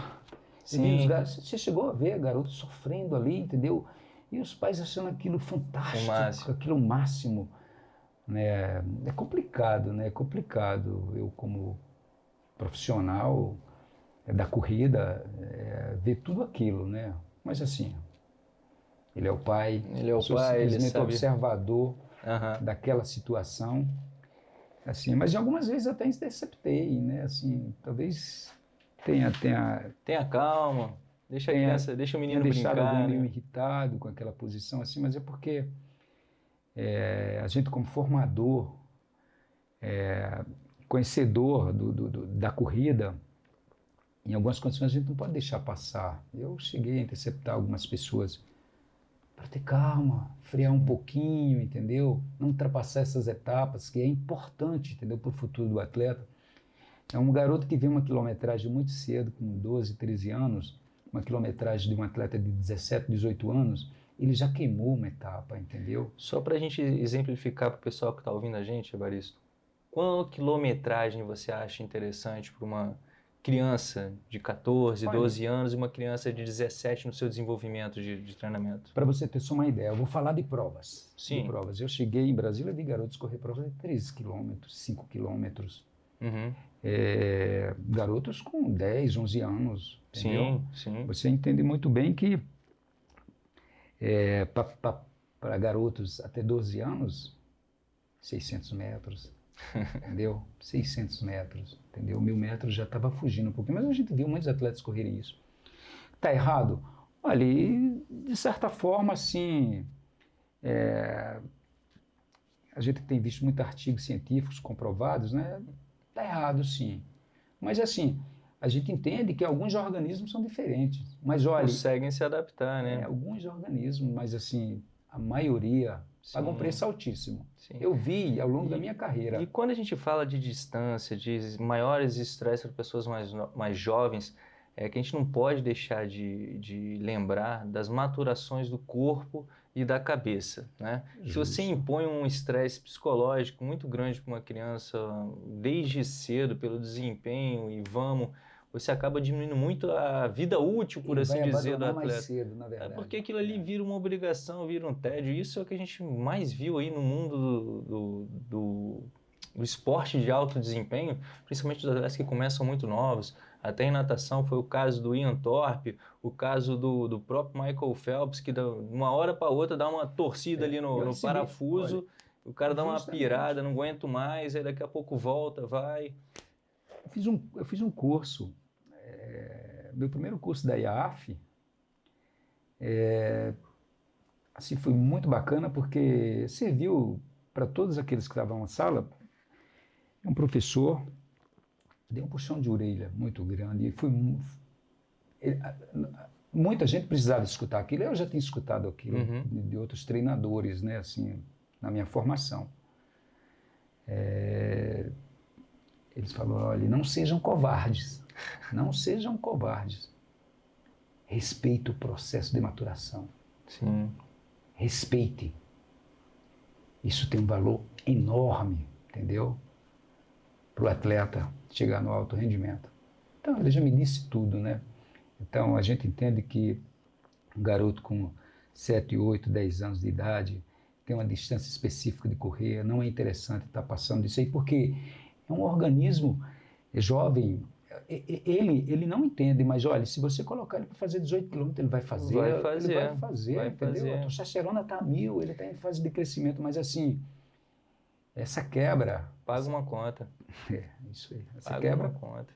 Sim. Você chegou a ver garotos sofrendo ali, entendeu? E os pais achando aquilo fantástico, O aquilo o máximo. Né? É complicado, né? É complicado. Eu, como profissional é, da corrida, é, ver tudo aquilo, né? Mas assim, ele é o pai, Ele é o pai, ele sabe. observador Aham. daquela situação. Assim, mas algumas vezes até interceptei, né? Assim, talvez tenha, tenha, Tenha calma. Deixa a Tenha- criança, deixa o menino brincar. alguém meio né? irritado com aquela posição, assim, mas é porque é, a gente como formador, é, conhecedor do, do- do- da corrida, em algumas condições a gente não pode deixar passar. Eu cheguei a interceptar algumas pessoas para ter calma, frear um pouquinho, entendeu? Não ultrapassar essas etapas, que é importante, entendeu, para o futuro do atleta. É um garoto que vê uma quilometragem muito cedo, com 12, 13 anos, uma quilometragem de um atleta de 17, 18 anos, ele já queimou uma etapa, entendeu? Só para a gente exemplificar para o pessoal que está ouvindo a gente, Evaristo, qual quilometragem você acha interessante para uma criança de 14, Olha. 12 anos e uma criança de 17 no seu desenvolvimento de, de treinamento? Para você ter só uma ideia, eu vou falar de provas. Sim. De provas. Eu cheguei em Brasília vi garotos correr provas de 3 quilômetros, 5 quilômetros. Uhum. É, garotos com 10, 11 anos, entendeu? Sim, sim. Você entende muito bem que é, para garotos até 12 anos, 600 metros, [laughs] entendeu? 600 metros, entendeu? Mil metros já estava fugindo um pouquinho, mas a gente viu muitos atletas correrem isso. Tá errado? Olha, de certa forma, assim, é, a gente tem visto muitos artigos científicos comprovados, né? Tá errado, sim. Mas assim, a gente entende que alguns organismos são diferentes. Mas olha, Conseguem se adaptar, é, né? alguns organismos, mas assim, a maioria paga um Sim, preço altíssimo. sim. Eu vi ao longo da E- minha carreira. E quando a gente fala de distância, de maiores estresses para pessoas mais, mais jovens, é que a gente não pode deixar de, de lembrar das maturações do corpo e da cabeça, né? Se você Justo. impõe um estresse psicológico muito grande para uma criança desde cedo, pelo desempenho e vamos, você acaba diminuindo muito a vida útil, por Ele assim dizer, do abandonar mais atleta. cedo, na É verdade. porque aquilo ali vira uma obrigação, vira um tédio. Isso é o que a gente mais viu aí no mundo do, do, do, do esporte de alto desempenho, principalmente dos atletas que começam muito novos. Até em natação foi o caso do Ian Thorpe, o caso do, do próprio Michael Phelps, que de uma hora para outra dá uma torcida É, ali no, no parafuso, o cara dá uma pirada, não aguento mais, aí daqui a pouco volta, vai. Eu fiz um, eu fiz um curso, é, meu primeiro curso da IAF, é, assim, foi muito bacana porque serviu para todos aqueles que estavam na sala, um professor deu um puxão de orelha muito grande e foi ele- muita gente precisava escutar aquilo, eu já tinha escutado aquilo Uhum. de, de outros treinadores, né, assim, na minha formação. É, eles falaram, olha, não sejam covardes, não sejam covardes. Respeite o processo de maturação. Sim. Respeite. Isso tem um valor enorme, entendeu? Para o atleta chegar no alto rendimento. Então, ele já me disse tudo, né? Então, a gente entende que um garoto com 7, 8, 10 anos de idade tem uma distância específica de correr, não é interessante estar passando disso aí, porque é um organismo jovem, ele, ele não entende, mas olha, se você colocar ele para fazer 18 quilômetros, ele vai fazer. Vai fazer, Ele vai fazer, vai entendeu? fazer. A testosterona está mil, ele está em fase de crescimento, mas assim, essa quebra, Paga uma conta. [laughs] é, isso aí, essa Paga quebra, uma conta.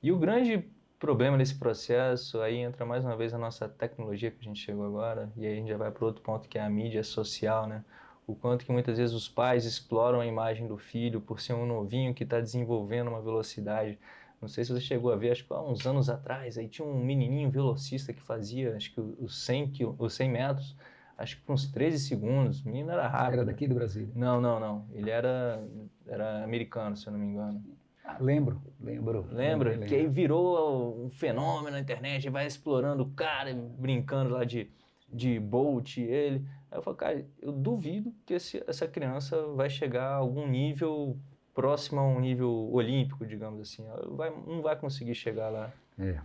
E o grande problema nesse processo, aí entra mais uma vez a nossa tecnologia que a gente chegou agora, e aí a gente já vai para outro ponto que é a mídia social, né? O quanto que muitas vezes os pais exploram a imagem do filho por ser um novinho que está desenvolvendo uma velocidade. Não sei se você chegou a ver, acho que há uns anos atrás, aí tinha um menininho velocista que fazia, acho que os 100, os 100 metros, acho que por uns 13 segundos. O menino era rápido. Era daqui do Brasil? Não, não, não. Ele era, era americano, se eu não me engano. Ah, lembro, lembro. Lembra? Lembro, que aí virou um fenômeno na internet, vai explorando o cara, brincando lá de, de Bolt, ele. Aí eu falo, cara, eu duvido que esse, essa criança vai chegar a algum nível próximo a um nível olímpico, digamos assim. Vai, não vai conseguir chegar lá. É,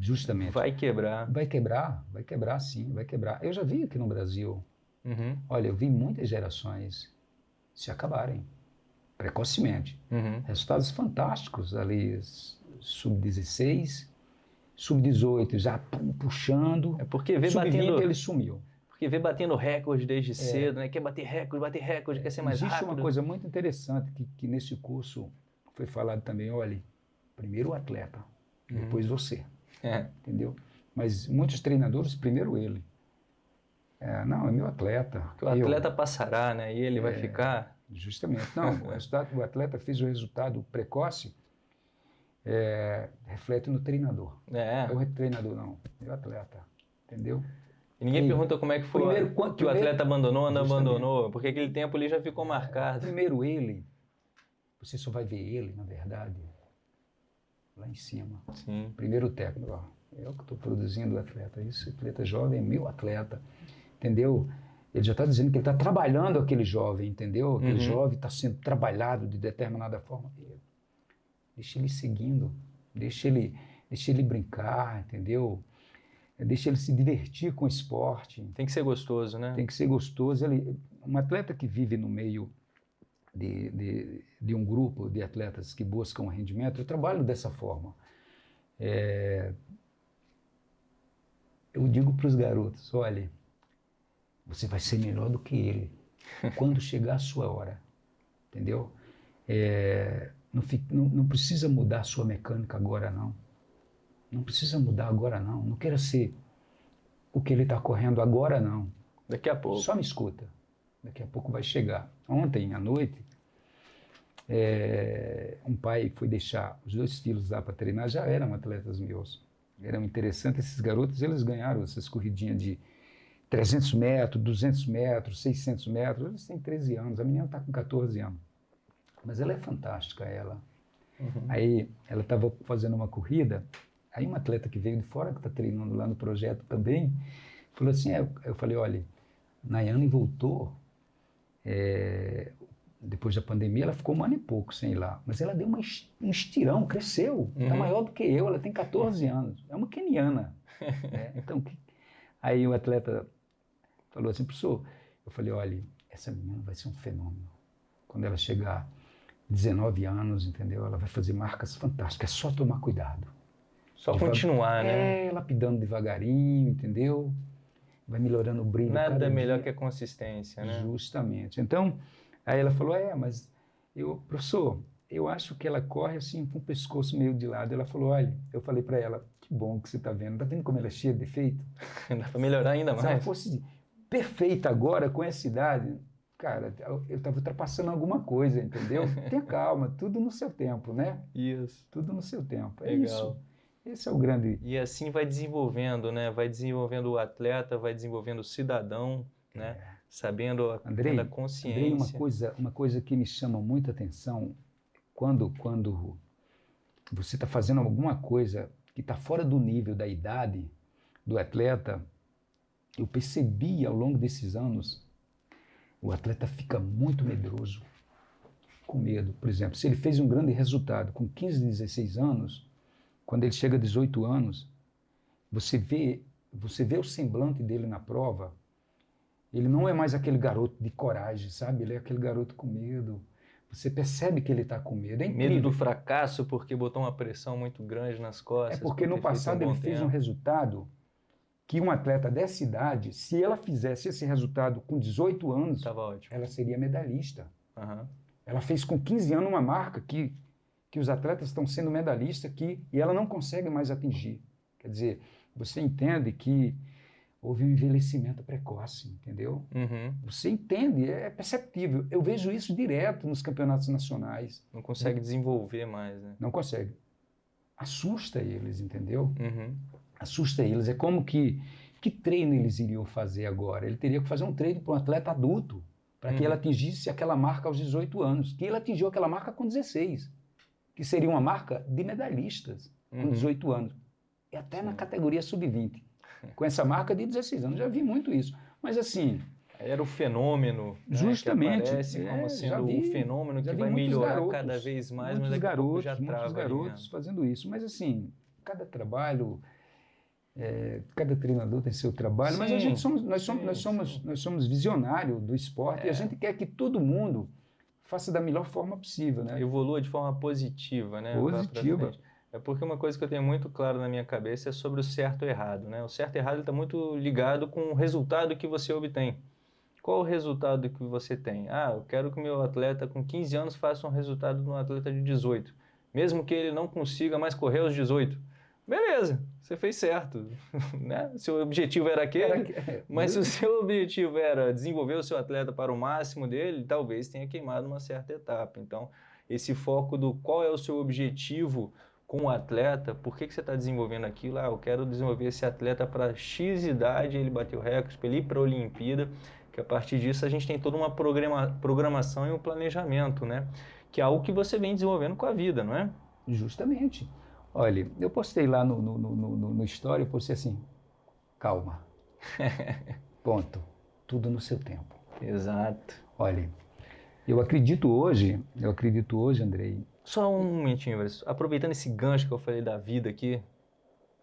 justamente. Vai quebrar. Vai quebrar, vai quebrar sim, vai quebrar. Eu já vi aqui no Brasil, Uhum, olha, eu vi muitas gerações se acabarem precocemente. uhum. Resultados fantásticos ali, sub-16, sub-18 já puxando, É porque vê sub-20 batendo, ele sumiu. porque vê batendo recorde desde cedo, né? Quer bater recorde, bater recorde, quer ser mais Existe rápido. uma coisa muito interessante que, que nesse curso foi falado também, olha, primeiro o atleta, Uhum. depois você, É. entendeu? Mas muitos treinadores, primeiro ele. É, não, é meu atleta. O eu. atleta passará, né? E ele vai É. ficar. Justamente. Não, o, [laughs] resultado, o atleta fez o resultado precoce, é, reflete no treinador. É. É o treinador, não. É o atleta. Entendeu? E ninguém pergunta como é que foi primeiro, quando- que o primeiro- atleta abandonou ou não abandonou, porque aquele tempo ali já ficou marcado. Primeiro ele, você só vai ver ele, na verdade, lá em cima. Sim. Primeiro técnico, ó, eu que estou produzindo o atleta. Esse atleta jovem é meu atleta, entendeu? Ele já está dizendo que ele está trabalhando aquele jovem, entendeu? Aquele Uhum. jovem está sendo trabalhado de determinada forma. Deixa ele seguindo, deixa ele, deixa ele brincar, entendeu? Deixa ele se divertir com o esporte. Tem que ser gostoso, né? Tem que ser gostoso. Ele, um atleta que vive no meio de, de, de um grupo de atletas que buscam rendimento, eu trabalho dessa forma. É, eu digo para os garotos: olha, você vai ser melhor do que ele [laughs] quando chegar a sua hora, entendeu? É, não, não, não precisa mudar a sua mecânica agora, não. Não precisa mudar agora, não. Não queira ser o que ele está correndo agora, não. Daqui a pouco. Só me escuta. Daqui a pouco vai chegar. Ontem à noite, é, um pai foi deixar os dois filhos lá para treinar, já eram atletas meus. Eram interessantes. Esses garotos, eles ganharam essas corridinhas de 300 metros, 200 metros, 600 metros. Eles têm 13 anos. A menina está com 14 anos. Mas ela é fantástica, ela. Uhum. Aí ela estava fazendo uma corrida, aí uma atleta que veio de fora, que está treinando lá no projeto também, falou assim, é, eu falei, olha, Nayane voltou, é, depois da pandemia, ela ficou um ano e pouco sem ir lá, mas ela deu uma um estirão, cresceu, está Uhum. maior do que eu, ela tem 14 anos, é uma keniana. [laughs] né? Então, que- aí o atleta falou assim, professor, eu falei, olha, essa menina vai ser um fenômeno. Quando ela chegar 19 anos, entendeu? Ela vai fazer marcas fantásticas, é só tomar cuidado. Só continuar, né? É, lapidando devagarinho, entendeu? Vai melhorando o brilho. Nada melhor dia. que a consistência, né? Justamente. Então, aí ela falou: É, mas eu, professor, eu acho que ela corre assim com o pescoço meio de lado. Ela falou: Olha, eu falei para ela: Que bom que você está vendo. Está vendo como ela é cheia de defeito? [laughs] Dá pra melhorar ainda Se ela mais. fosse perfeita agora, com essa idade, cara, eu estava ultrapassando alguma coisa, entendeu? [laughs] Tenha calma, tudo no seu tempo, né? Isso. Tudo no seu tempo. É Legal. isso. Esse é o grande. E assim vai desenvolvendo, né? Vai desenvolvendo o atleta, vai desenvolvendo o cidadão, né? Sabendo a Andrei, Andrei, consciência. uma coisa, uma coisa que me chama muita atenção quando, quando você está fazendo alguma coisa que está fora do nível da idade do atleta, eu percebi ao longo desses anos, o atleta fica muito medroso, com medo. Por exemplo, se ele fez um grande resultado com 15, 16 anos, quando ele chega a 18 anos, você vê, você vê o semblante dele na prova, ele não é mais aquele garoto de coragem, sabe? Ele é aquele garoto com medo. Você percebe que ele está com medo. É. Medo do fracasso porque botou uma pressão muito grande nas É costas. porque por no passado um ele fez um resultado que um atleta dessa idade, se ela fizesse esse resultado com 18 anos, ela seria medalhista. Aham. Ela fez com 15 anos uma marca que que os atletas estão sendo medalhistas que, e ela não consegue mais atingir. Quer dizer, você entende que houve um envelhecimento precoce, entendeu? Uhum. Você entende, é perceptível. Eu vejo isso direto nos campeonatos nacionais. Não consegue desenvolver mais, né? Não consegue. Assusta eles, entendeu? Uhum. Assusta eles. É como que que treino eles iriam fazer agora? Ele teria que fazer um treino para um atleta adulto, para que Uhum. ele atingisse aquela marca aos 18 anos, que ele atingiu aquela marca com 16, que seria uma marca de medalhistas com Uhum. 18 anos. E até na categoria sub-20. [laughs] Com essa marca de 16 anos. Já vi muito isso. Mas assim, Era o fenômeno, né, Justamente. que aparece É, como já sendo vi- o fenômeno que vai melhorar garotos, cada vez mais, mas muitos pouco garotos, já muitos ali, garotos né? fazendo isso. Mas assim, cada trabalho, é, cada treinador tem seu trabalho, mas a Sim, gente somos, nós somos, sim, nós somos, sim. nós somos visionários do esporte e É. a gente quer que todo mundo faça da melhor forma possível, né? evolua de forma positiva, né? Positiva. É porque uma coisa que eu tenho muito claro na minha cabeça é sobre o certo e errado, né? O certo e errado está muito ligado com o resultado que você obtém. Qual o resultado que você tem? Ah, eu quero que o meu atleta com 15 anos faça um resultado de um atleta de 18, mesmo que ele não consiga mais correr aos 18. Beleza, você fez certo, [laughs] né? Seu objetivo era aquele, Era que- mas se o seu objetivo era desenvolver o seu atleta para o máximo dele, talvez tenha queimado uma certa etapa. Então, esse foco do qual é o seu objetivo com o atleta, por que, que você está desenvolvendo aquilo? Ah, eu quero desenvolver esse atleta para X idade, ele bateu recorde, para ele ir para a Olimpíada, que a partir disso a gente tem toda uma programa, programação e um planejamento, né? Que é algo que você vem desenvolvendo com a vida, não é? Justamente. Olha, eu postei lá no, no, no, no, no story, eu postei assim, calma, [laughs] ponto, tudo no seu tempo. Exato. Olha, eu acredito hoje, eu acredito hoje, Andrei, Só um momentinho, Everson. Aproveitando esse gancho que eu falei da vida aqui,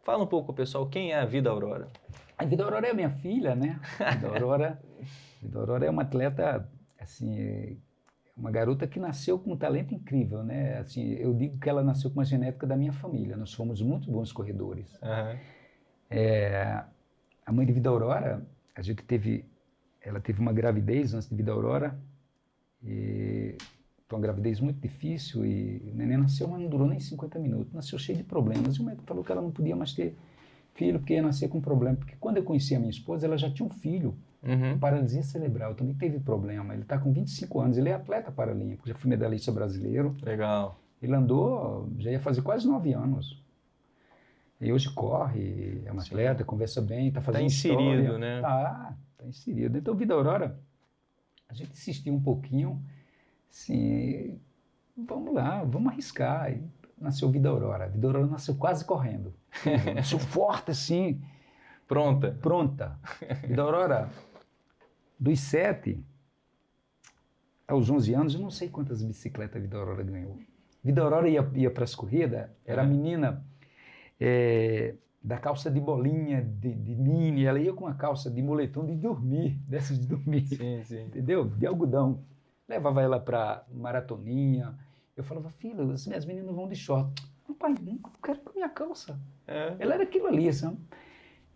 fala um pouco, pessoal, quem é a Vida Aurora? A Vida Aurora é minha filha, né? A Vida Aurora, [laughs] Vida Aurora é uma atleta, assim, uma garota que nasceu com um talento incrível, né? Assim, eu digo que ela nasceu com uma genética da minha família. Nós fomos muito bons corredores. Aham. É, a mãe de Vida Aurora, a gente teve, ela teve uma gravidez antes de Vida Aurora, e uma gravidez muito difícil e o neném nasceu, mas não durou nem 50 minutos, nasceu cheio de problemas. E o médico falou que ela não podia mais ter filho porque ia nascer com problema. Porque quando eu conheci a minha esposa, ela já tinha um filho, Uhum. paralisia cerebral, também teve problema. Ele está com 25 anos, ele é atleta paralímpico, já foi medalhista brasileiro. Legal. Ele andou, já ia fazer quase nove anos. E hoje corre, é um Sim. atleta, conversa bem, está fazendo inserido, história. né? Tá, tá inserido. Então, Vida Aurora, a gente insistiu um pouquinho, assim, vamos lá, vamos arriscar. E nasceu Vida Aurora. Vida Aurora nasceu quase correndo. [laughs] nasceu forte, assim, Pronta. pronta. Vida Aurora, dos sete aos 11 anos, eu não sei quantas bicicletas a Vida Aurora ganhou. Vida Aurora ia, ia para as corridas, era a É. menina é, da calça de bolinha, de, de mini, ela ia com a calça de moletom de dormir, [laughs] dessas de dormir, Sim, sim. entendeu? De algodão. Levava ela para maratoninha. Eu falava, filha, as minhas meninas vão de short. Não, pai, não quero com minha calça. É. Ela era aquilo ali, sabe?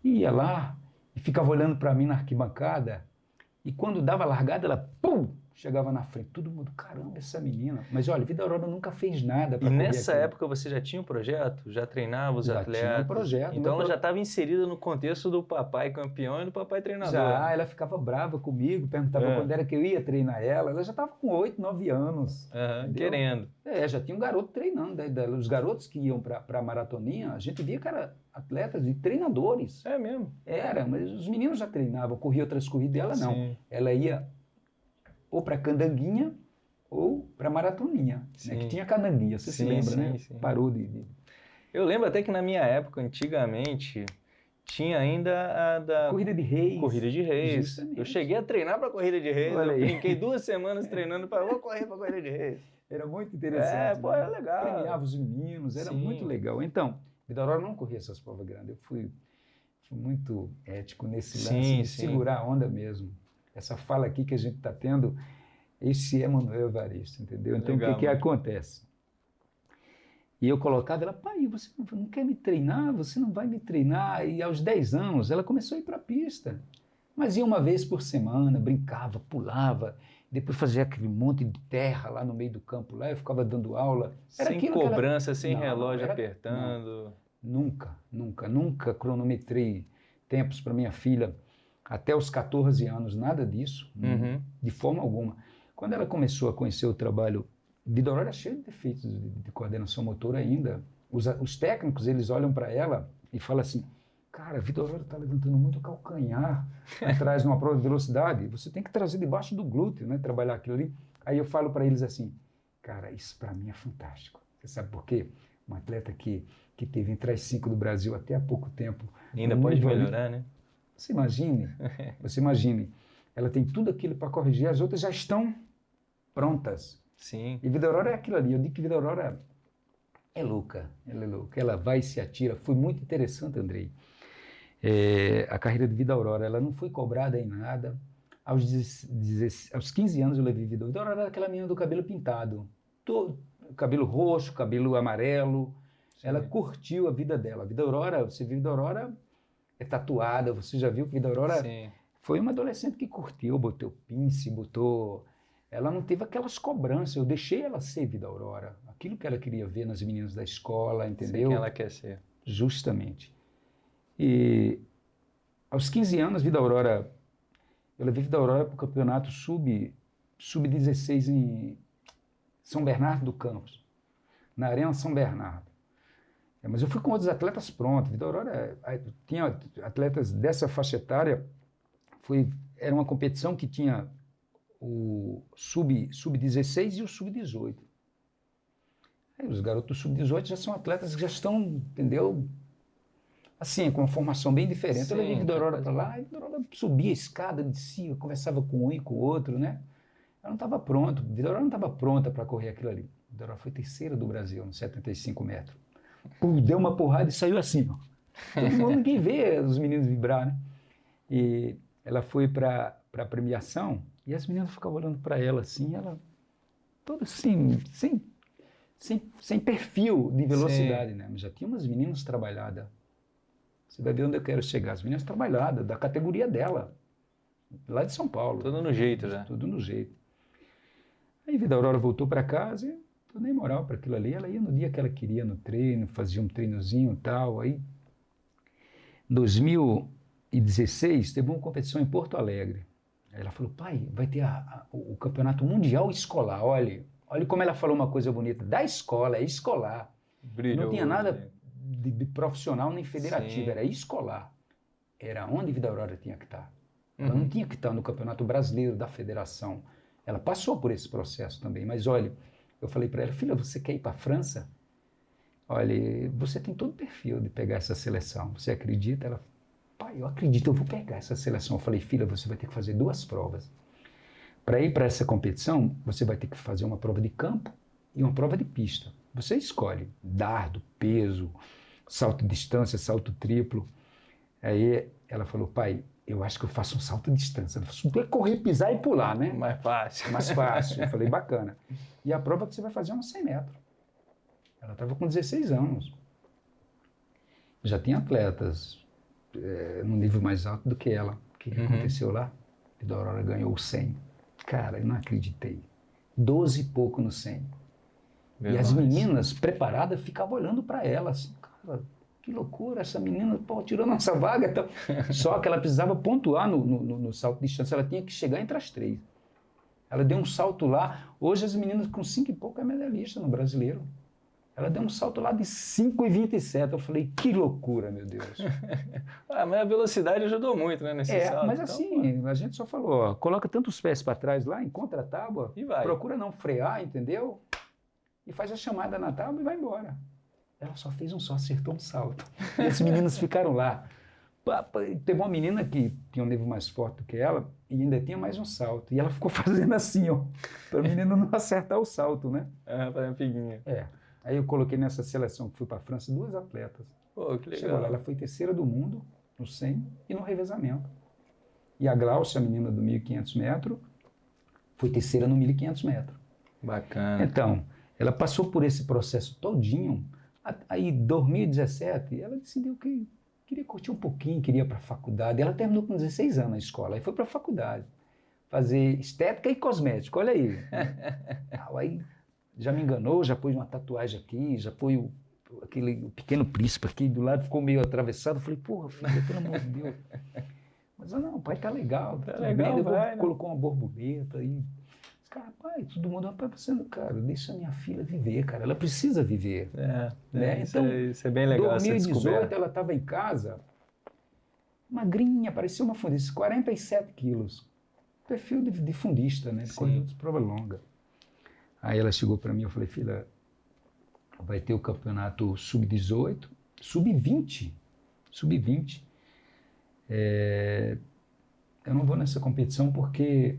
Ia lá e ficava olhando para mim na arquibancada. E quando dava largada, ela pum, chegava na frente. Todo mundo, caramba, essa menina. Mas olha, Vida Aurora nunca fez nada E para nessa época você já tinha um projeto? Já treinava os Já atletas? tinha um projeto. Então ela pro- já estava inserida no contexto do papai campeão e do papai treinador. Já, ela ficava brava comigo, perguntava É. quando era que eu ia treinar ela. Ela já estava com 8, 9 anos. Aham, Entendeu? querendo. É, já tinha um garoto treinando. Da- Os garotos que iam para a maratoninha, a gente via que eram atletas e treinadores. É mesmo. Era, mas os meninos já treinavam, corria outras corridas, ela não. Sim. ela ia ou para candanguinha ou para maratoninha, né? Que tinha candanguinha, você se Sim, lembra, sim, né? sim. Parou de, de- Eu lembro até que na minha época, antigamente, tinha ainda a da corrida de reis. corrida de reis. Justamente. Eu cheguei a treinar para corrida de reis. Olha eu brinquei duas semanas [laughs] treinando para vou correr para corrida de reis. Era muito interessante. É, pô, né? era legal. Premiava os meninos, era Sim. muito legal. Então, Vida Aurora não corria essas provas grandes. Eu fui, fui muito ético nesse Sim, lance de sim. segurar a onda mesmo. Essa fala aqui que a gente está tendo, esse é Manuel Evaristo, entendeu? Então, Legal, o que, que mano. acontece? E eu colocava ela, pai, você não, não quer me treinar? Você não vai me treinar? E aos 10 anos, ela começou a ir para a pista. Mas ia uma vez por semana, brincava, pulava. Depois fazia aquele monte de terra lá no meio do campo, lá eu ficava dando aula. Era sem cobrança, sem não, relógio era... apertando. Não, nunca, nunca, nunca cronometrei tempos para minha filha até os 14 anos, nada disso, uhum. de forma alguma. Quando ela começou a conhecer o trabalho, Vida Aurora é cheio de defeitos de, de coordenação motora ainda. Os, os técnicos, eles olham para ela e falam assim, cara, a Vida Aurora está levantando muito calcanhar [laughs] atrás numa prova de velocidade, você tem que trazer debaixo do glúteo, né, trabalhar aquilo ali. Aí eu falo para eles assim, cara, isso para mim é fantástico. Você sabe por quê? Um atleta que, que teve entre as cinco do Brasil até há pouco tempo. E ainda pode melhorar, ali, né? Você imagine, [laughs] você imagine, ela tem tudo aquilo para corrigir, as outras já estão prontas. Sim. E Vida Aurora é aquilo ali. Eu digo que Vida Aurora é louca, ela é louca. Ela vai e se atira. Foi muito interessante, Andrei. É, a carreira de Vida Aurora, ela não foi cobrada em nada. Aos, 10, aos 15 anos eu levei Vida Aurora. Vida Aurora era aquela menina do cabelo pintado. Todo, cabelo roxo, cabelo amarelo. Sim. Ela curtiu a vida dela. A Vida Aurora, você viu Vida Aurora é tatuada, você já viu que Vida Aurora Sim. foi uma adolescente que curtiu, botou pince, botou... Ela não teve aquelas cobranças, eu deixei ela ser Vida Aurora, aquilo que ela queria ver nas meninas da escola, entendeu? Sim, que ela quer ser. Justamente. E aos 15 anos, Vida Aurora, eu levei Vida Aurora para o campeonato sub, sub-16 em São Bernardo do Campos, na Arena São Bernardo. É, mas eu fui com outros atletas prontos. Vida Aurora tinha atletas dessa faixa etária. Foi, era uma competição que tinha o sub-16 sub e o sub-18. os garotos do sub-18 já são atletas que já estão, entendeu? Assim, com uma formação bem diferente. Sim, eu levei Vida Aurora para lá, e Aurora subia a escada, descia, conversava com um e com o outro, né? Ela não estava pronta, Vida Aurora não estava pronta para correr aquilo ali. Vida Aurora foi terceira do Brasil, nos 75 metros pum, deu uma porrada e saiu assim. Ó. Todo [laughs] mundo ninguém vê os meninos vibrar, né? E ela foi para a premiação e as meninas ficavam olhando para ela assim, ela toda assim, sem, sem, sem perfil de velocidade, Sim. né? Mas já tinha umas meninas trabalhadas. Você vai ver onde eu quero chegar. As meninas trabalhadas, da categoria dela, lá de São Paulo. Tudo no jeito, né? Tudo no jeito. Aí Vida Aurora voltou para casa e eu nem moral para aquilo ali. Ela ia no dia que ela queria no treino, fazia um treinozinho e tal. Aí, em 2016, teve uma competição em Porto Alegre. Aí ela falou, pai, vai ter a, a, o campeonato mundial escolar. Olha, olha como ela falou uma coisa bonita. Da escola, é escolar. Brilhou, Não tinha nada de, de, profissional nem federativo, Sim. era escolar. Era onde Vida Aurora tinha que estar. Ela uhum. não tinha que estar no Campeonato Brasileiro da Federação. Ela passou por esse processo também, mas olha, eu falei para ela, filha, você quer ir para a França? Olha, você tem todo o perfil de pegar essa seleção. Você acredita? Ela, pai, eu acredito, eu vou pegar essa seleção. Eu falei, filha, você vai ter que fazer duas provas. Para ir para essa competição, você vai ter que fazer uma prova de campo e uma prova de pista. Você escolhe dardo, peso, salto de distância, salto triplo. Aí ela falou, pai, eu acho que eu faço um salto de distância. Não é correr, pisar e pular, né? Mais fácil. Mais fácil. Eu falei, [laughs] bacana. E a prova que você vai fazer é uns 100 metros. Ela estava com 16 anos. Já tinha atletas é, no nível mais alto do que ela. O que, que uhum. aconteceu lá? A Aurora ganhou o 100. Cara, eu não acreditei. 12 e pouco no 100. Meu e as meninas preparadas ficavam olhando para ela cara, que loucura, essa menina pô, tirou nossa vaga. Então. [laughs] Só que ela precisava pontuar no, no, no, salto de distância, ela tinha que chegar entre as três. Ela deu um salto lá. Hoje as meninas com 5 e pouco é medalhista no brasileiro. Ela deu um salto lá de 5,27. Eu falei, que loucura, meu Deus. [laughs] ah, mas a velocidade ajudou muito, né, nesse é, salto. Mas então, assim, pô. a gente só falou, ó, coloca tantos pés para trás lá, encontra a tábua, e vai. procura não frear, entendeu? E faz a chamada na tábua e vai embora. Ela só fez um só, acertou um salto. E esses meninos ficaram lá. Teve uma menina que tinha um nível mais forte do que ela e ainda tinha mais um salto. E ela ficou [laughs] fazendo assim, ó, para o menino não acertar o salto, né? É, fazer uma figuinha. É. Aí eu coloquei nessa seleção que fui para a França duas atletas. Pô, que legal. Chegou lá, ela foi terceira do mundo no 100 e no revezamento. E a Glaucia, a menina do 1.500 metros, foi terceira no 1.500 metros. Bacana. Então, ela passou por esse processo todinho Aí, 2017, ela decidiu que queria curtir um pouquinho, queria ir para a faculdade. Ela terminou com 16 anos a escola, aí foi para a faculdade. fazer estética e cosmético, olha aí. [laughs] aí já me enganou, já pôs uma tatuagem aqui, já pôs o, aquele o pequeno príncipe aqui do lado, ficou meio atravessado. Eu falei, porra, filho, pelo amor de Deus. [laughs] Mas não, pai tá legal, tá, tá legal, bem. Vai, né? colocou uma borboleta aí. Cara, pai, todo mundo, rapaz, você não, cara, deixa minha filha viver, cara, ela precisa viver. É, né? é, então, isso, é, isso é bem legal. Em 2018 ela estava em casa, magrinha, parecia uma fundista, 47 quilos. Perfil de, de fundista, né? Corredor de prova longa. Aí ela chegou para mim, eu falei, filha, vai ter o campeonato sub-18, sub-20, sub-20. É, eu não vou nessa competição porque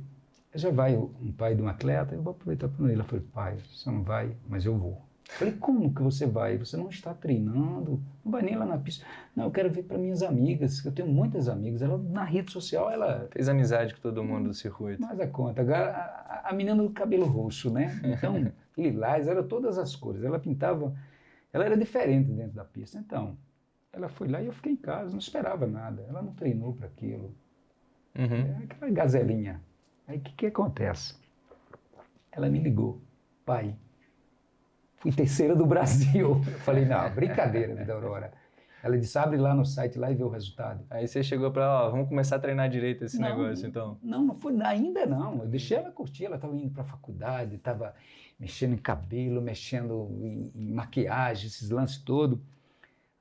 já vai um pai de um atleta, eu vou aproveitar para ele. Ela falou, pai, você não vai, mas eu vou. Eu falei, como que você vai? Você não está treinando, não vai nem lá na pista. Não, eu quero vir para minhas amigas, eu tenho muitas amigas. Ela, na rede social, ela... Fez amizade com todo mundo do circuito. Mas a conta. A, a, menina do cabelo roxo, né? Então, [laughs] lilás, era todas as cores. Ela pintava... Ela era diferente dentro da pista. Então, ela foi lá e eu fiquei em casa, não esperava nada. Ela não treinou para aquilo. Uhum. É aquela gazelinha. Aí o que, que acontece? Ela me ligou, pai, fui terceira do [laughs] Brasil. Eu falei, não, brincadeira, Vida Aurora. Ela disse, abre lá no site lá e vê o resultado. Aí você chegou para ela, vamos começar a treinar direito esse não, negócio, então. Não, não foi ainda não. Eu deixei ela curtir, ela estava indo para a faculdade, estava mexendo em cabelo, mexendo em, em, maquiagem, esses lances todos.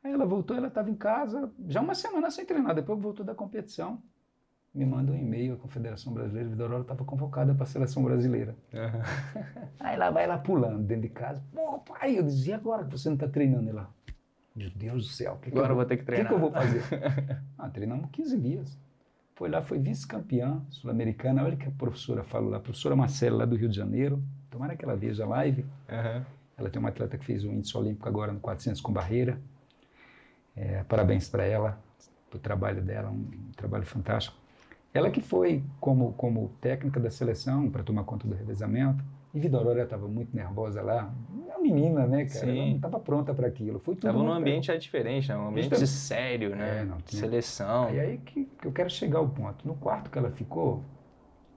Aí ela voltou, ela estava em casa, já uma semana sem treinar, depois voltou da competição me manda um e-mail, a Confederação Brasileira de Vidorora estava convocada para a seleção brasileira. Uhum. Aí ela vai lá pulando dentro de casa. Pô, pai, eu dizia, agora que você não está treinando? Ela, meu Deus do céu, que agora que eu vou ter que treinar. O que, que, eu vou fazer? ah, treinamos 15 dias. Foi lá, foi vice-campeã sul-americana. Olha o que a professora falou lá, a professora Marcela, lá do Rio de Janeiro. Tomara que ela veja a live. Uhum. Ela tem uma atleta que fez o índice olímpico agora no 400 com barreira. É, parabéns para ela, o trabalho dela, um, um trabalho fantástico. Ela que foi como, como técnica da seleção para tomar conta do revezamento. E Vida Aurora estava muito nervosa lá. É uma menina, né, cara? Sim. Ela não estava pronta para aquilo. Foi tudo. Estava num ambiente é diferente, né? Um ambiente sério, né? É, não, tinha... Seleção. E aí que, que eu quero chegar ao ponto. No quarto que ela ficou,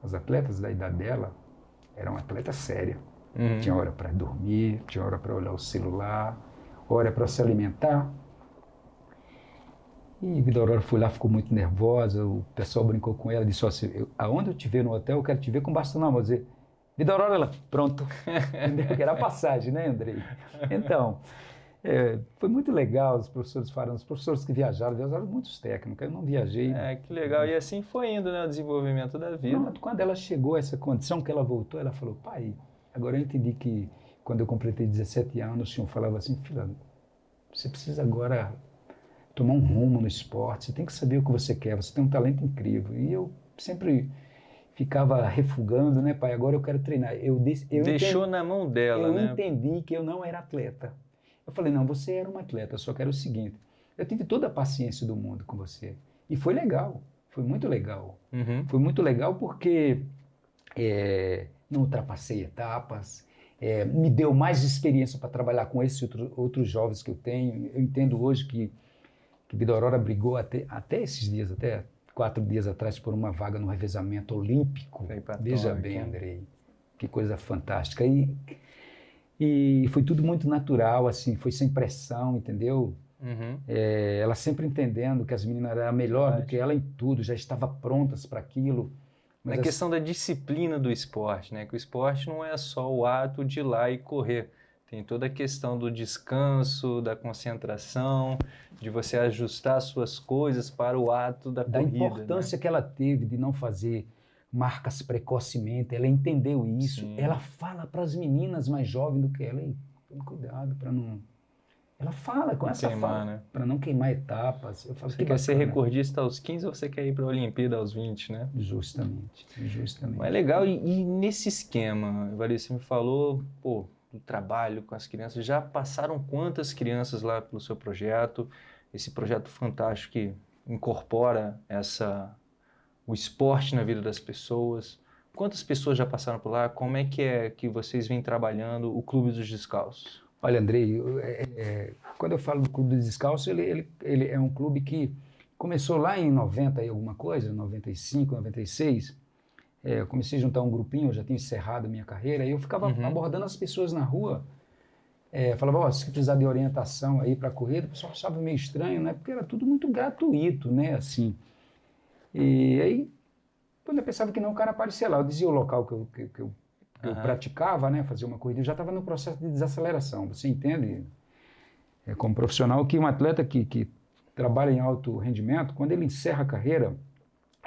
as atletas da idade dela eram atletas sérias. Uhum. Tinha hora para dormir, tinha hora para olhar o celular, hora para se alimentar. E Vida Aurora foi lá, ficou muito nervosa, o pessoal brincou com ela, disse assim, eu, aonde eu te ver no hotel, eu quero te ver com bastão na mão. dizer, Vida Aurora, ela, pronto. [laughs] era a passagem, né, Andrei? Então, é, foi muito legal os professores falando, os professores que viajaram, viajaram muitos técnicos, eu não viajei. É, que legal, e assim foi indo, né, o desenvolvimento da vida. Não, quando ela chegou a essa condição que ela voltou, ela falou, pai, agora eu entendi que quando eu completei 17 anos, o senhor falava assim, filha, você precisa agora tomar um rumo no esporte, você tem que saber o que você quer, você tem um talento incrível. E eu sempre ficava refugando, né, pai? Agora eu quero treinar. Eu, eu Deixou entendi, na mão dela, eu né? Eu entendi que eu não era atleta. Eu falei, não, você era um atleta, só quero o seguinte. Eu tive toda a paciência do mundo com você. E foi legal, foi muito legal. Uhum. Foi muito legal porque é, não ultrapassei etapas, é, me deu mais experiência para trabalhar com esses outro, outros jovens que eu tenho. Eu entendo hoje que que brigou até, até esses dias, até quatro dias atrás, por uma vaga no revezamento olímpico. Veja bem, Andrei, que coisa fantástica. E, e foi tudo muito natural, assim, foi sem pressão, entendeu? Uhum. É, ela sempre entendendo que as meninas eram melhor Verdade. do que ela em tudo, já estava prontas para aquilo. Mas a questão da disciplina do esporte, né? Que o esporte não é só o ato de ir lá e correr tem toda a questão do descanso, da concentração, de você ajustar suas coisas para o ato da, da corrida. Da importância né? que ela teve de não fazer marcas precocemente, ela entendeu isso. Sim. Ela fala para as meninas mais jovens do que ela, cuidado para não... Ela fala com não essa queimar, fala, né? para não queimar etapas. Eu falo, você que quer bacana. ser recordista aos 15 ou você quer ir para a Olimpíada aos 20, né? Justamente, justamente. Mas é legal, e, e nesse esquema, você me falou, pô, do trabalho com as crianças. Já passaram quantas crianças lá pelo seu projeto? Esse projeto fantástico que incorpora essa o esporte na vida das pessoas. Quantas pessoas já passaram por lá? Como é que é que vocês vêm trabalhando o Clube dos Descalços? Olha, Andrei, é, é, quando eu falo do Clube dos Descalços, ele, ele, ele é um clube que começou lá em 90 e alguma coisa, 95, 96, é, eu comecei a juntar um grupinho, eu já tinha encerrado a minha carreira, e eu ficava Uhum. abordando as pessoas na rua. É, falava, ó, se precisar de orientação aí para corrida, o pessoal achava meio estranho, né? Porque era tudo muito gratuito, né? Assim. E aí, quando eu pensava que não, o cara aparecia lá. Eu dizia o local que eu, que, que eu, que eu Aham. praticava, né? Fazia uma corrida. Eu já estava no processo de desaceleração. Você entende, é, como profissional, que um atleta que, que trabalha em alto rendimento, quando ele encerra a carreira,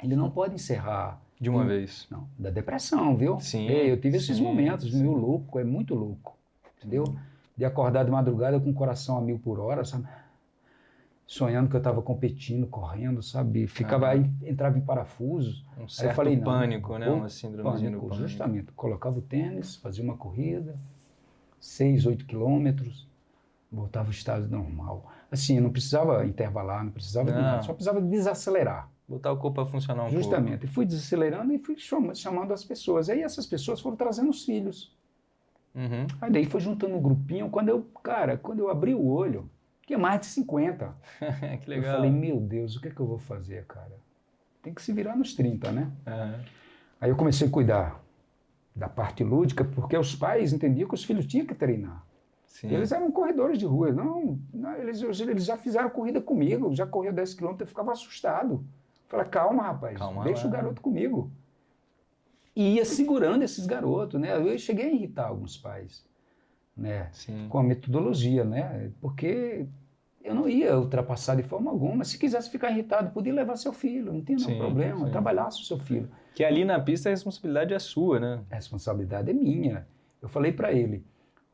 ele não pode encerrar De uma Hum. vez. não, da depressão, viu? Sim, É, eu tive esses sim, momentos, sim. meio louco, é muito louco, entendeu? De acordar de madrugada com o coração a mil por hora, sabe? Sonhando que eu estava competindo, correndo, sabe? Ficava aí, entrava em parafusos. Um certo falei, não, pânico, né? pô, Uma síndromezinha do Pânico, pânico. justamente. Colocava o tênis, fazia uma corrida, seis, oito quilômetros, voltava ao estado normal. Assim, eu não precisava intervalar, não precisava de Não. nada, só precisava desacelerar. Botar o corpo para funcionar um Justamente. E fui desacelerando e fui chama- chamando as pessoas. Aí essas pessoas foram trazendo os filhos. pouco. Uhum. Aí daí foi juntando um grupinho. Quando eu, cara, quando eu abri o olho, tinha mais de 50. [laughs] que legal. Eu falei, meu Deus, o que é que eu vou fazer, cara? Tem que se virar nos 30, né? Aham. Aí eu comecei a cuidar da parte lúdica, porque os pais entendiam que os filhos tinham que treinar. Sim. Eles eram corredores de rua. Não, não, eles, eles já fizeram corrida comigo, já corria 10 quilômetros, eu ficava assustado. Falei, calma, rapaz, Calma deixa lá. o garoto comigo. E ia segurando esses garotos, né? Eu cheguei a irritar alguns pais, né? Sim. Com a metodologia, né? Porque eu não ia ultrapassar de forma alguma. Se quisesse ficar irritado, podia levar seu filho, não tinha nenhum problema. sim. Trabalhasse o seu filho. Que ali na pista a responsabilidade é sua, né? A responsabilidade é minha. Eu falei para ele,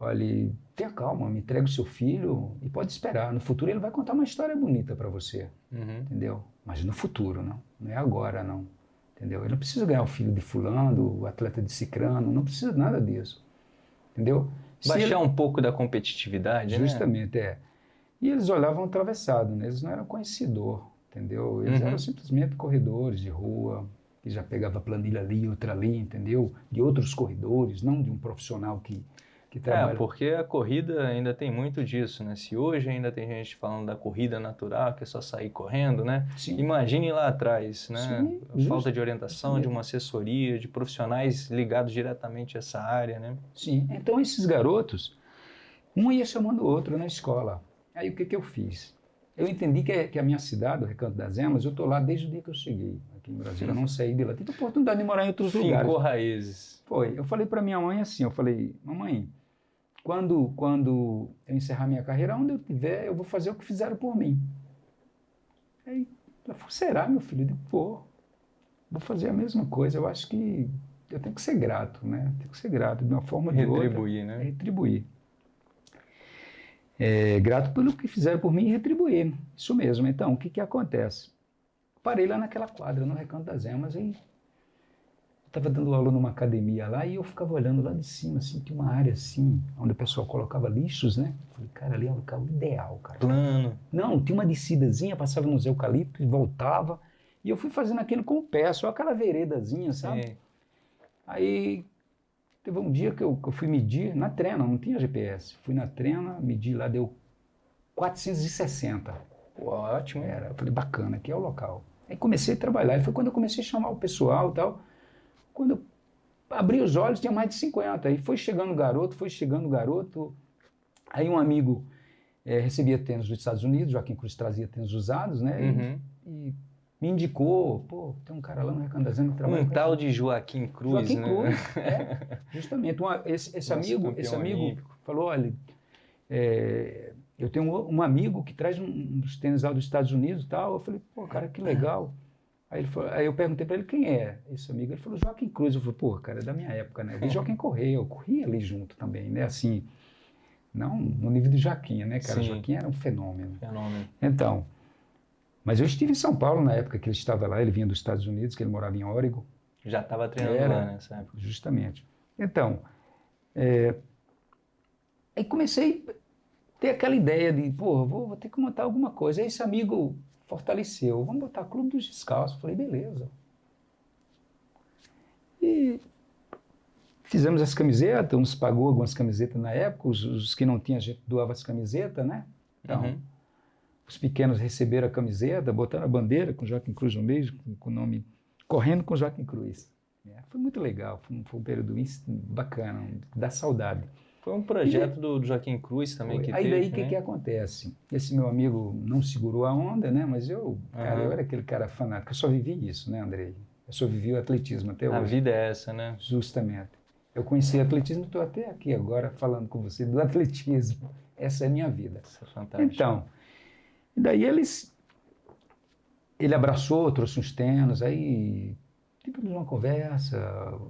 olha, tenha calma, me entrega o seu filho e pode esperar. No futuro ele vai contar uma história bonita para você, Uhum. entendeu? Mas no futuro, não. Não é agora, não. Entendeu? Ele não precisa ganhar o filho de fulano, o atleta de cicrano, não precisa nada disso. Entendeu? Baixar ele- um pouco da competitividade, né? Justamente, é. E eles olhavam atravessado, né? Eles não eram conhecedor, entendeu? Eles Uhum. eram simplesmente corredores de rua, que já pegava planilha ali, outra ali, entendeu? De outros corredores, não de um profissional que, que É, trabalha. porque a corrida ainda tem muito disso, né? Se hoje ainda tem gente falando da corrida natural, que é só sair correndo, né? Sim. Imagine lá atrás, né? Sim, A falta de orientação, de uma assessoria, de profissionais ligados diretamente a essa área, né? Sim. Então esses garotos, um ia chamando o outro na escola. Aí o que, que eu fiz? Eu entendi que, é- que a minha cidade, o Recanto das Emas, eu estou lá desde o dia que eu cheguei aqui em Brasília. Eu não saí de lá. Tive oportunidade de morar em outros lugares. Fincou raízes. Foi. Eu falei para minha mãe assim, eu falei, mamãe, quando, quando eu encerrar minha carreira, onde eu tiver, eu vou fazer o que fizeram por mim. Aí ela falou, será, meu filho? Eu digo, pô, vou fazer a mesma coisa. Eu acho que eu tenho que ser grato, né? Tenho que ser grato de uma forma ou de outra. Retribuir, É né? retribuir. É, grato pelo que fizeram por mim e retribuir. Isso mesmo. Então, o que, que acontece? Parei lá naquela quadra, no Recanto das Emas, e estava dando aula numa academia lá e eu ficava olhando lá de cima, assim, tinha uma área assim, onde o pessoal colocava lixos, né? Falei, cara, ali é o local ideal, cara. Plano. Não, tinha uma descidazinha, passava nos eucaliptos e voltava. E eu fui fazendo aquilo com o pé, só aquela veredazinha, sabe? Sim. Aí teve um dia que eu, que eu fui medir na trena, não tinha GPS. Fui na trena, medi lá, deu 460. Pô, ótimo. Era, eu falei, bacana, aqui é o local. Aí comecei a trabalhar, e foi quando eu comecei a chamar o pessoal e tal. Quando eu abri os olhos, tinha mais de 50. Aí foi chegando o garoto, foi chegando o garoto. Aí um amigo eh, recebia tênis dos Estados Unidos, Joaquim Cruz trazia tênis usados, né? E- Uhum. E, me indicou, pô, tem um cara lá no Emas que trabalha Um tal de Joaquim Cruz, Joaquim né? Cruz, [laughs] é, justamente. Uma- esse esse amigo, esse amigo olímpico. falou, olha, é, eu tenho um, um amigo que traz um, uns tênis lá dos Estados Unidos e tal. Eu falei, pô, cara, que legal. Aí, ele falou- aí eu perguntei para ele quem é esse amigo. Ele falou, Joaquim Cruz. Eu falei, pô, cara, é da minha época, né? Eu vi Joaquim correr, eu corri ali junto também, né? Assim, não no nível de Joaquim, né, cara? Sim. Joaquim era um fenômeno. Fenômeno. Então, mas eu estive em São Paulo na época que ele estava lá, ele vinha dos Estados Unidos, que ele morava em Oregon. Já estava treinando Era. lá nessa época. Justamente. Então, é, aí comecei a ter aquela ideia de, pô, vou, vou ter que montar alguma coisa. Aí esse amigo fortaleceu, vamos botar Clube dos Descalços. Falei, beleza. E fizemos as camisetas, uns pagou algumas camisetas na época, os, os que não tinham, a gente doava as camisetas, né? Então, Uhum. os pequenos receberam a camiseta, botaram a bandeira com Joaquim Cruz no meio, com, com o nome Correndo com Joaquim Cruz. É, foi muito legal, foi um, foi um período bacana, dá saudade. Foi um projeto do Joaquim Cruz também foi. que Aí teve, daí o né? que, que acontece? Esse meu amigo não segurou a onda, né? Mas eu, cara, eu era aquele cara fanático, eu só vivi isso, né, Andrei? Eu só vivi o atletismo até hoje. A vida é essa, né? Justamente. Eu conheci atletismo, estou até aqui agora falando com você do [laughs] atletismo. Essa é a minha vida. Isso é fantástico. Então, e daí eles, ele abraçou, trouxe uns tênis, aí tivemos uma conversa,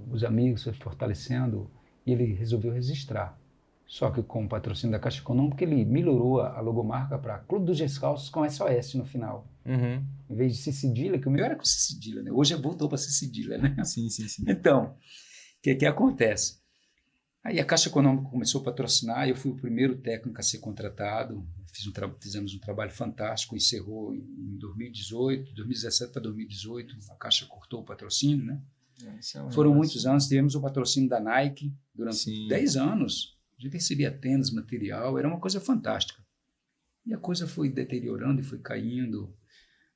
os amigos se fortalecendo, e ele resolveu registrar. Só que com o patrocínio da Caixa Econômica, ele melhorou a logomarca para Clube dos Descalços com SOS no final. Uhum. Em vez de ser cedilha, que o meu era com cedilha, né? Hoje voltou para ser cedilha, né? Sim, sim, sim. Então, o que, que acontece? Aí a Caixa Econômica começou a patrocinar, eu fui o primeiro técnico a ser contratado, Fiz um fizemos um trabalho fantástico, encerrou em 2018, 2017 para 2018, a Caixa cortou o patrocínio, né? É, é Foram muitos anos, tivemos o patrocínio da Nike durante Sim. 10 anos, gente recebia tênis, material, era uma coisa fantástica. E a coisa foi deteriorando e foi caindo,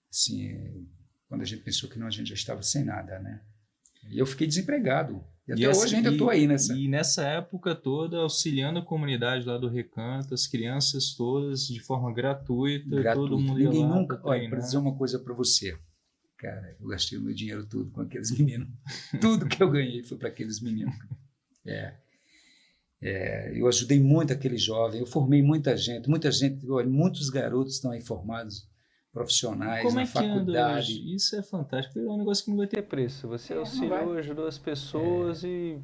assim, quando a gente pensou que não, a gente já estava sem nada, né? E eu fiquei desempregado. E até e hoje ainda estou aí nessa. E nessa época toda, auxiliando a comunidade lá do Recanto, as crianças todas, de forma gratuita, gratuita. todo mundo Ninguém nunca. Olha, para dizer uma coisa para você. Cara, eu gastei o meu dinheiro tudo com aqueles [laughs] meninos. tudo que eu ganhei foi para aqueles meninos. É. É, eu ajudei muito aquele jovem, eu formei muita gente, muita gente, olha, muitos garotos estão aí formados profissionais Como na é faculdade. Isso é fantástico, é um negócio que não vai ter preço. Você é, auxiliou, ajudou as pessoas é. e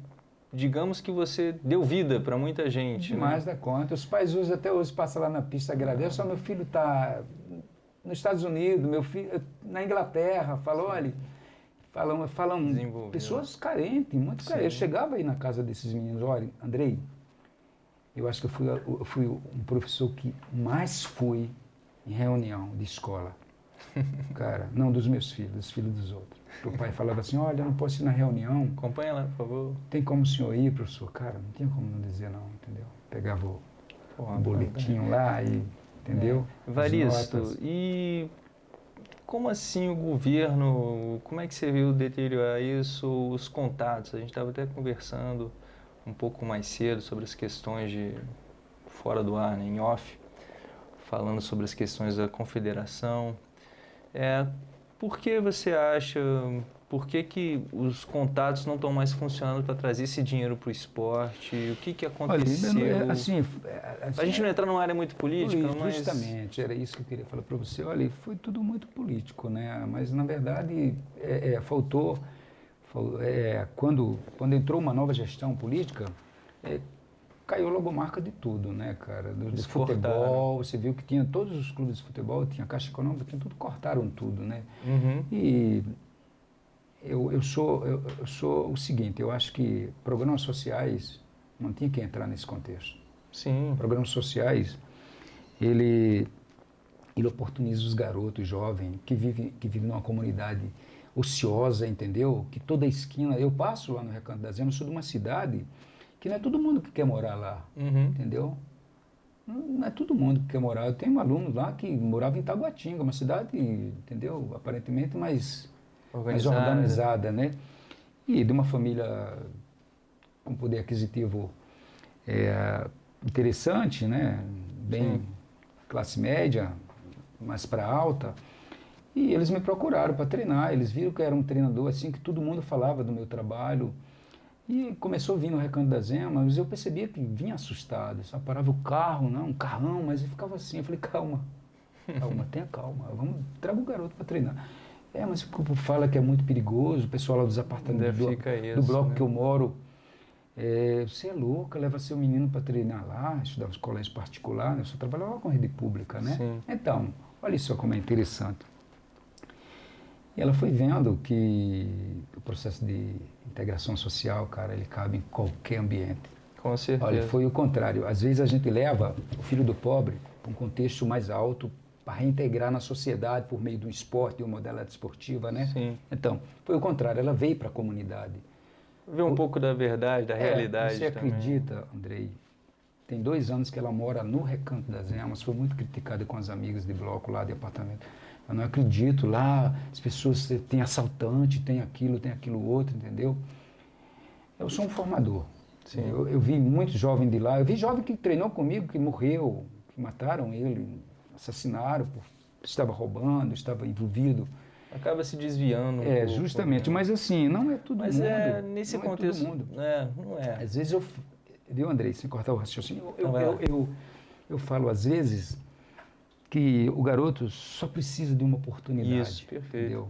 digamos que você deu vida para muita gente. Demais né? da conta. Os pais hoje até hoje passam lá na pista, agradecem. Só meu filho está nos Estados Unidos, meu filho na Inglaterra, falou, olha, falam, falam pessoas carentes, muito carentes. Eu chegava aí na casa desses meninos, olha, Andrei, eu acho que eu fui, eu fui um professor que mais fui em reunião de escola. [laughs] Cara, não dos meus filhos, dos filhos dos outros. O pai falava assim, olha, eu não posso ir na reunião. Acompanha lá, por favor. Tem como o senhor ir, professor? Cara, não tinha como não dizer não, entendeu? Pegava o, Porra, boletim lá e, entendeu? É. Varisto, e como assim o governo, como é que você viu deteriorar isso, os contatos? A gente estava até conversando um pouco mais cedo sobre as questões de fora do ar, né, em off falando sobre as questões da confederação. É, por que você acha, por que, que os contatos não estão mais funcionando para trazer esse dinheiro para o esporte? O que, que aconteceu? Olha, assim, assim, a gente não entrar numa área muito política, mas... Justamente, era isso que eu queria falar para você. Olha, foi tudo muito político, né? mas na verdade é, é, faltou, é, quando, quando entrou uma nova gestão política, é, caiu logomarca de tudo, né, cara? Do, do futebol, você viu que tinha todos os clubes de futebol, tinha Caixa Econômica, tinha tudo, cortaram tudo, né? Uhum. E eu, eu, sou, eu, eu, sou o seguinte, eu acho que programas sociais não tinha que entrar nesse contexto. Sim. Programas sociais, ele, ele oportuniza os garotos jovens que vivem que vive numa comunidade ociosa, entendeu? Que toda esquina, eu passo lá no Recanto das Emas, sou de uma cidade que não é todo mundo que quer morar lá, uhum. entendeu? Não é todo mundo que quer morar. Eu tenho um aluno lá que morava em Taguatinga, uma cidade, entendeu? Aparentemente mais organizada, mais organizada né? E de uma família com poder aquisitivo é, interessante, né? Bem Sim. classe média, mais para alta. E eles me procuraram para treinar. Eles viram que eu era um treinador assim que todo mundo falava do meu trabalho e começou a vir no Recanto das Emas, eu percebia que vinha assustado, só parava o carro, não, um carrão, mas ele ficava assim, eu falei, calma, calma, tenha calma, vamos, traga o garoto para treinar. É, mas o grupo fala que é muito perigoso, o pessoal lá dos apartamentos do, isso, do, bloco né? que eu moro, é, você é louca, leva seu menino para treinar lá, estudar nos colégios particulares, né? eu só trabalhava com rede pública, né? Sim. Então, olha só como é interessante. E ela foi vendo que o processo de integração social, cara, ele cabe em qualquer ambiente. Com certeza. Olha, foi o contrário. Às vezes a gente leva o filho do pobre para um contexto mais alto para reintegrar na sociedade por meio do esporte, de uma modalidade esportiva, né? Sim. Então, foi o contrário. Ela veio para a comunidade. Ver um o, pouco da verdade, da é, realidade Você também. acredita, Andrei, tem dois anos que ela mora no Recanto das Emas, foi muito criticada com as amigas de bloco lá de apartamento. Eu não acredito, lá as pessoas têm assaltante, tem aquilo, tem aquilo outro, entendeu? Eu sou um formador. Eu, eu, vi muito jovem de lá, eu vi jovem que treinou comigo, que morreu, que mataram ele, assassinaram, estava roubando, estava envolvido. Acaba se desviando. Um é, pouco, justamente, né? mas assim, não é tudo mas mundo. Mas é nesse não contexto. É todo mundo. É, não é. Às vezes eu. Viu, Andrei, sem cortar o raciocínio, eu, eu, eu, eu, eu falo às vezes que o garoto só precisa de uma oportunidade. Isso, perfeito. Entendeu?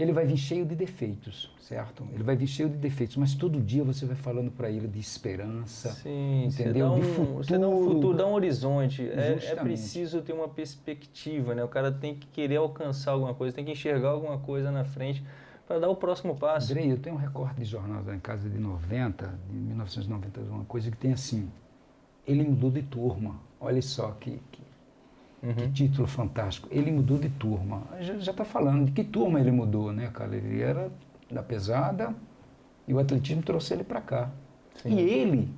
Ele vai vir cheio de defeitos, certo? Ele vai vir cheio de defeitos, mas todo dia você vai falando para ele de esperança, Sim, entendeu? Você dá um, de futuro. Você dá um futuro, dá um horizonte. É, é, preciso ter uma perspectiva, né? O cara tem que querer alcançar alguma coisa, tem que enxergar alguma coisa na frente para dar o próximo passo. Andrei, eu tenho um recorte de jornal da em casa de 90, de 1990, uma coisa que tem assim, ele mudou de turma. Olha só que, que Uhum. Que título fantástico. Ele mudou de turma. Já está falando de que turma ele mudou, né, cara? Ele era da pesada e o atletismo trouxe ele para cá. Sim. E ele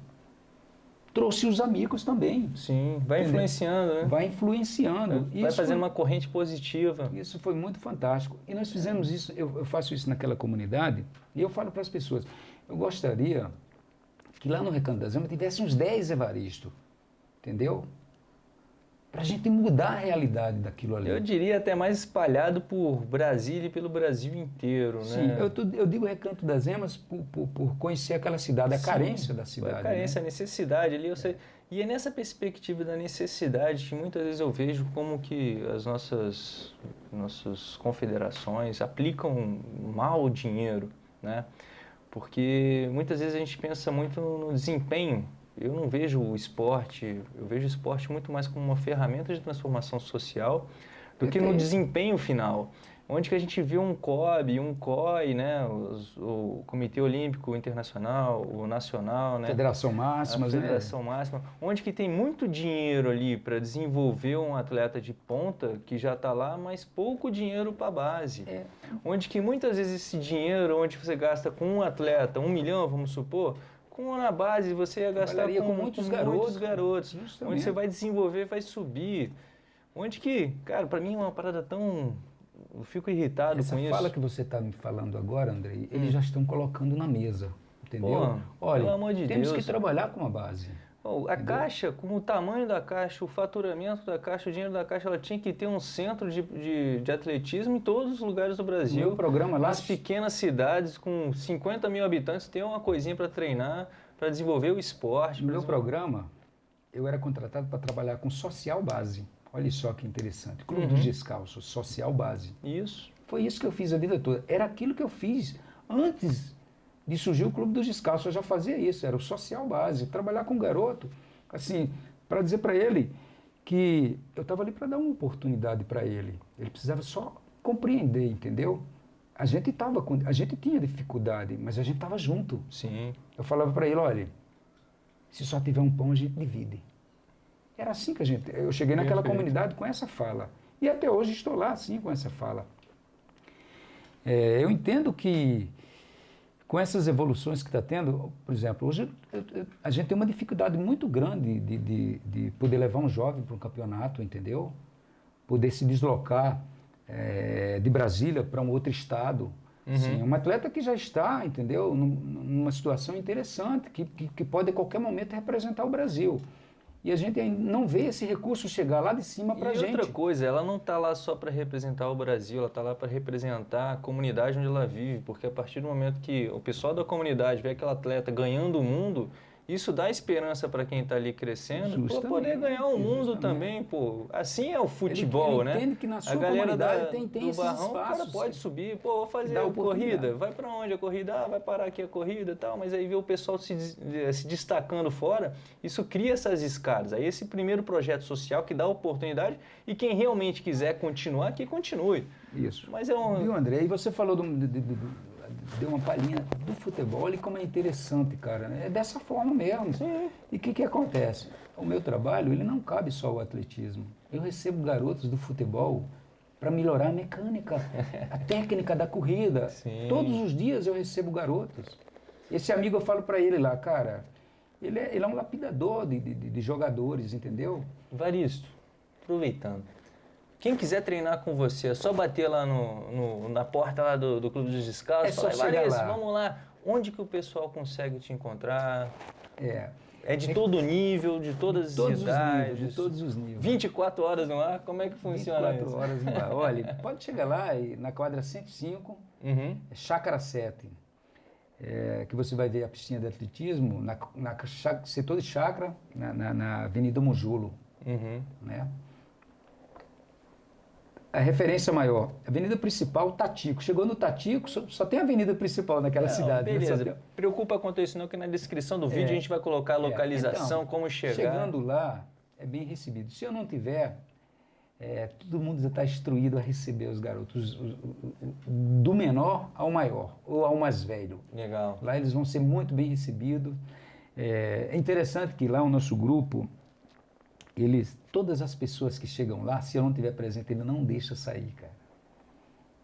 trouxe os amigos também. Sim, vai influenciando, né? Vai influenciando. Vai isso fazendo foi, uma corrente positiva. Isso foi muito fantástico. E nós fizemos isso, eu, eu faço isso naquela comunidade, e eu falo para as pessoas, eu gostaria que lá no Recanto das Amas tivesse uns 10 Evaristo, entendeu? Para a gente mudar a realidade daquilo ali. Eu diria até mais espalhado por Brasília e pelo Brasil inteiro, Sim, né? eu, eu digo Recanto das Emas por, por, por conhecer aquela cidade, a Sim, carência da cidade. A carência, né? a necessidade ali, eu sei. E é nessa perspectiva da necessidade que muitas vezes eu vejo como que as nossas, nossas confederações aplicam mal o dinheiro, né? Porque muitas vezes a gente pensa muito no desempenho eu não vejo o esporte, eu vejo o esporte muito mais como uma ferramenta de transformação social do que no desempenho final. Onde que a gente vê um COB, um COI, né, o, o Comitê Olímpico Internacional, o Nacional, né, Federação Máxima, a Federação né? Máxima, onde que tem muito dinheiro ali para desenvolver um atleta de ponta que já está lá, mas pouco dinheiro para a base. É. Onde que muitas vezes esse dinheiro, onde você gasta com um atleta um milhão, vamos supor, com na base você ia gastar com, com, muitos com garotos, muitos garotos onde você vai desenvolver, vai subir. Onde que, cara, para mim é uma parada tão eu fico irritado Essa com isso. Essa fala que você está me falando agora, Andrei, eles hum. já estão colocando na mesa, entendeu? Pô, Olha, de temos Deus. que trabalhar com a base. Oh, a caixa, com o tamanho da caixa, o faturamento da caixa, o dinheiro da caixa, ela tinha que ter um centro de, de, de atletismo em todos os lugares do Brasil. O programa lá. As pequenas cidades com 50 mil habitantes tem uma coisinha para treinar, para desenvolver o esporte. No meu programa, eu era contratado para trabalhar com social base. Olha só que interessante. Clube uhum. dos Descalços, social base. Isso. Foi isso que eu fiz a vida toda. Era aquilo que eu fiz antes de surgir o Clube dos Descalços. Eu já fazia isso, era o social base, trabalhar com um garoto, assim, para dizer para ele que eu estava ali para dar uma oportunidade para ele. Ele precisava só compreender, entendeu? A gente tava com, a gente tinha dificuldade, mas a gente estava junto. Sim. Eu falava para ele, olha, se só tiver um pão a gente divide. Era assim que a gente. Eu cheguei naquela Perfeito. comunidade com essa fala e até hoje estou lá assim com essa fala. É, eu entendo que com essas evoluções que está tendo, por exemplo, hoje eu, eu, a gente tem uma dificuldade muito grande de, de, de poder levar um jovem para um campeonato, entendeu? Poder se deslocar é, de Brasília para um outro estado. Uhum. Sim, um atleta que já está, entendeu, numa situação interessante, que, que, que pode a qualquer momento representar o Brasil. E a gente não vê esse recurso chegar lá de cima para a gente. E outra coisa, ela não está lá só para representar o Brasil, ela está lá para representar a comunidade onde ela vive, porque a partir do momento que o pessoal da comunidade vê aquele atleta ganhando o mundo, isso dá esperança para quem está ali crescendo para poder ganhar o um mundo também, pô. Assim é o futebol, ele, ele né? Entende que na sua a galera da, tem, tem do barrão, o cara pode subir, pô, vou fazer a corrida, vai para onde a corrida? Ah, vai parar aqui a corrida, tal, mas aí vê o pessoal se, se destacando fora, isso cria essas escadas. Aí esse primeiro projeto social que dá oportunidade e quem realmente quiser continuar, que continue. Isso. Mas é um... Viu, André? E você falou do, do, do deu uma palhinha do futebol e como é interessante, cara. É dessa forma mesmo. Sim. E o que, que acontece? O meu trabalho, ele não cabe só o atletismo. Eu recebo garotos do futebol para melhorar a mecânica, a [laughs] técnica da corrida. Sim. Todos os dias eu recebo garotos. Esse amigo eu falo para ele lá, cara, Ele é, ele é um lapidador de, de, de jogadores, entendeu? Varisto, aproveitando. Quem quiser treinar com você, é só bater lá no, no na porta lá do, do Clube dos Descalços. É só chegar lá. vamos lá. Onde que o pessoal consegue te encontrar? É. É de todo nível, de todas de todos as idades. Os níveis, de todos os níveis. 24 horas no ar, como é que funciona 24 isso? horas no ar. Olha, pode chegar lá e, na quadra 105, uhum. é Chácara 7, é, que você vai ver a piscina de atletismo na, na setor de chácara, na, na, na Avenida Mojulo. Uhum. Né? A referência maior. Avenida principal, Tatico. Chegou no Tatico, só, só tem a avenida principal naquela não, cidade. Né? Beleza. Né? Preocupa quanto isso não, que na descrição do vídeo é, a gente vai colocar a localização, é, então, como chegar. Chegando lá, é bem recebido. Se eu não tiver, é, todo mundo já está instruído a receber os garotos, do menor ao maior, ou ao mais velho. Legal. Lá eles vão ser muito bem recebidos. É, é interessante que lá o nosso grupo, eles, todas as pessoas que chegam lá, se eu não estiver presente, ele não deixa sair, cara.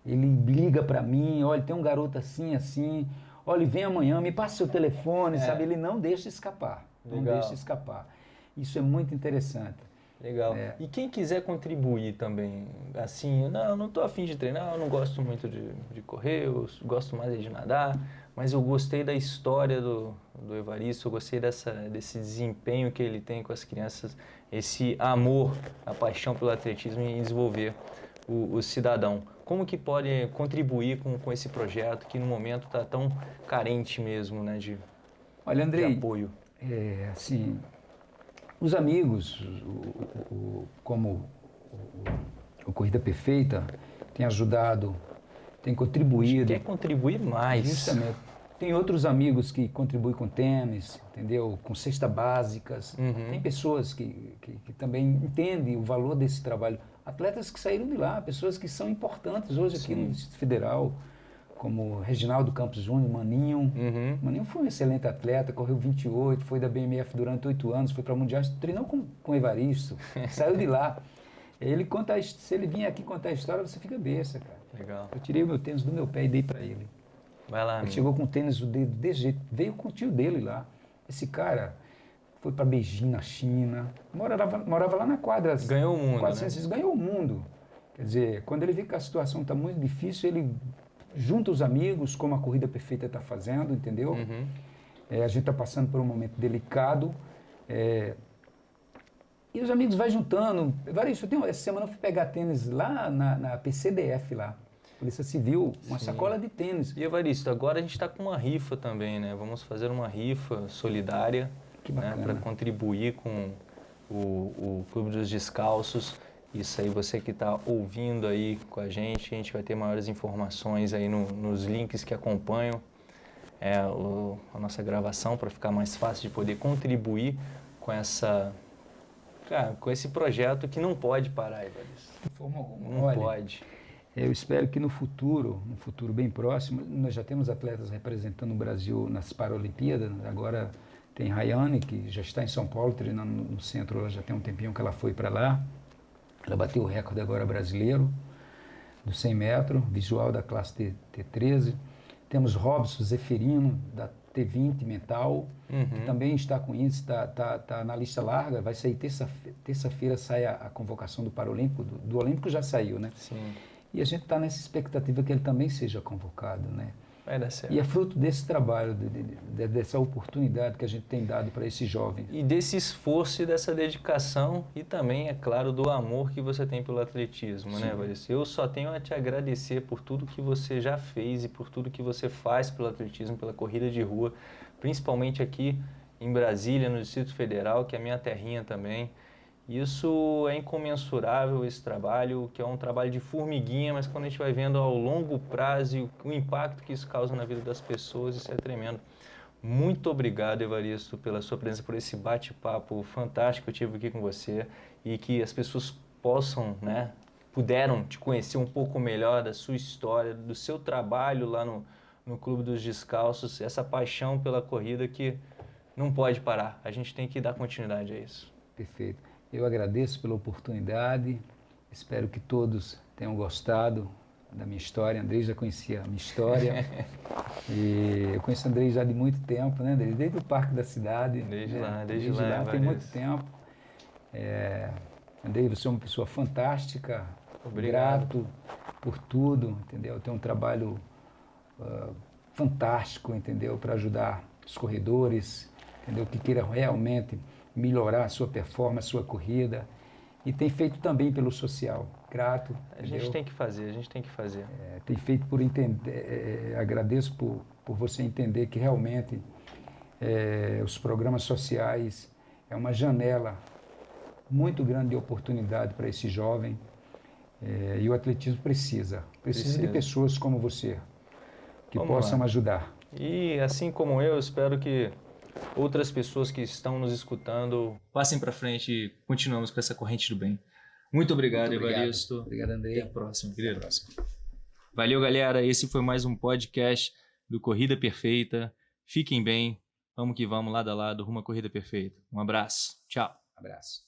Ele liga para mim, olha, tem um garoto assim, assim, olha, vem amanhã, me passa seu telefone, é. sabe? Ele não deixa escapar, Legal. não deixa escapar. Isso é muito interessante. Legal. É. E quem quiser contribuir também, assim, não, eu não estou afim de treinar, eu não gosto muito de, de correr, eu gosto mais de nadar, mas eu gostei da história do, do Evaristo, eu gostei dessa, desse desempenho que ele tem com as crianças, esse amor, a paixão pelo atletismo e desenvolver o, o cidadão. Como que pode contribuir com, com esse projeto que no momento está tão carente mesmo né, de, Olha, Andrei, de apoio? É, assim, os amigos, o, o, como o, Corrida Perfeita, tem ajudado, tem contribuído. Quer contribuir mais. Justamente. Tem outros amigos que contribuem com tênis, entendeu? Com cesta básicas. Uhum. Tem pessoas que, que, que, também entendem o valor desse trabalho. Atletas que saíram de lá, pessoas que são importantes hoje aqui Sim. no Distrito Federal como Reginaldo Campos Júnior, Maninho. Uhum. Maninho foi um excelente atleta, correu 28, foi da BMF durante oito anos, foi para Mundial, treinou com, com Evaristo, [laughs] saiu de lá. Ele conta, se ele vir aqui contar a história, você fica besta, cara. Legal. Eu tirei o meu tênis do meu pé e dei para ele. Vai lá. Ele chegou com o tênis do dedo desse jeito, veio com o tio dele lá. Esse cara foi para Beijing, na China, morava, morava lá na quadra. Ganhou o mundo, 400, né? Ganhou o mundo. Quer dizer, quando ele vê que a situação está muito difícil, ele junta os amigos, como a Corrida Perfeita está fazendo, entendeu? Uhum. É, a gente está passando por um momento delicado. É, e os amigos vai juntando. Evaristo, eu tenho, essa semana eu fui pegar tênis lá na, na PCDF lá. Polícia Civil, uma Sim. sacola de tênis. E Evaristo, agora a gente está com uma rifa também, né? Vamos fazer uma rifa solidária né? para contribuir com o, o Clube dos Descalços. Isso aí, você que está ouvindo aí com a gente, a gente vai ter maiores informações aí no, nos links que acompanham é, o, a nossa gravação para ficar mais fácil de poder contribuir com essa cara, com esse projeto que não pode parar, Evaristo. De forma alguma. Não Olha, pode. Eu espero que no futuro, no futuro bem próximo, nós já temos atletas representando o Brasil nas Paralimpíadas. Agora tem Rayane, que já está em São Paulo, treinando no centro, ela já tem um tempinho que ela foi para lá. Ela bateu o recorde agora brasileiro dos 100 metros, visual da classe T, T13. Temos Robson Zeferino, da T20 mental, uhum. que também está com isso, está tá, tá na lista larga. Vai sair terça-feira, terça sai a, a, convocação do Paralímpico, do, do Olímpico já saiu, né? Sim. E a gente está nessa expectativa que ele também seja convocado, né? Vai dar certo. E é fruto desse trabalho, de, de, de, dessa oportunidade que a gente tem dado para esse jovem. E desse esforço e dessa dedicação e também, é claro, do amor que você tem pelo atletismo, né, Sim. né, Varice? Eu só tenho a te agradecer por tudo que você já fez e por tudo que você faz pelo atletismo, pela corrida de rua, principalmente aqui em Brasília, no Distrito Federal, que é a minha terrinha também. Isso é incomensurável, esse trabalho, que é um trabalho de formiguinha, mas quando a gente vai vendo ao longo prazo o impacto que isso causa na vida das pessoas, isso é tremendo. Muito obrigado, Evaristo, pela sua presença, por esse bate-papo fantástico que eu tive aqui com você e que as pessoas possam, né, puderam te conhecer um pouco melhor da sua história, do seu trabalho lá no, no Clube dos Descalços, essa paixão pela corrida que não pode parar. A gente tem que dar continuidade a isso. Perfeito. Eu agradeço pela oportunidade, espero que todos tenham gostado da minha história. Andrei já conhecia a minha história. [laughs] e eu conheço o Andrei já de muito tempo, né, Andrei? Desde o Parque da Cidade. Desde né? lá, desde, desde lá. lá tem muito tempo. É, Andrei, você é uma pessoa fantástica. Obrigado. Grato por tudo, entendeu? Tem um trabalho uh, fantástico, entendeu? Para ajudar os corredores, entendeu? Que queiram realmente melhorar a sua performance, a sua corrida. E tem feito também pelo social. Grato. A gente entendeu? tem que fazer, a gente tem que fazer. É, tem feito por entender. É, é, agradeço por, por você entender que realmente é, os programas sociais é uma janela muito grande de oportunidade para esse jovem. É, e o atletismo precisa, precisa, Precisa. de pessoas como você que Vamos possam lá. ajudar. E assim como eu, espero que outras pessoas que estão nos escutando passem para frente e continuamos com essa corrente do bem. Muito obrigado, Muito obrigado. Evaristo. Obrigado, Até André. a próxima, querido. Valeu, galera. Esse foi mais um podcast do Corrida Perfeita. Fiquem bem. Vamos que vamos, lado a lado, rumo à Corrida Perfeita. Um abraço. Tchau. Abraço.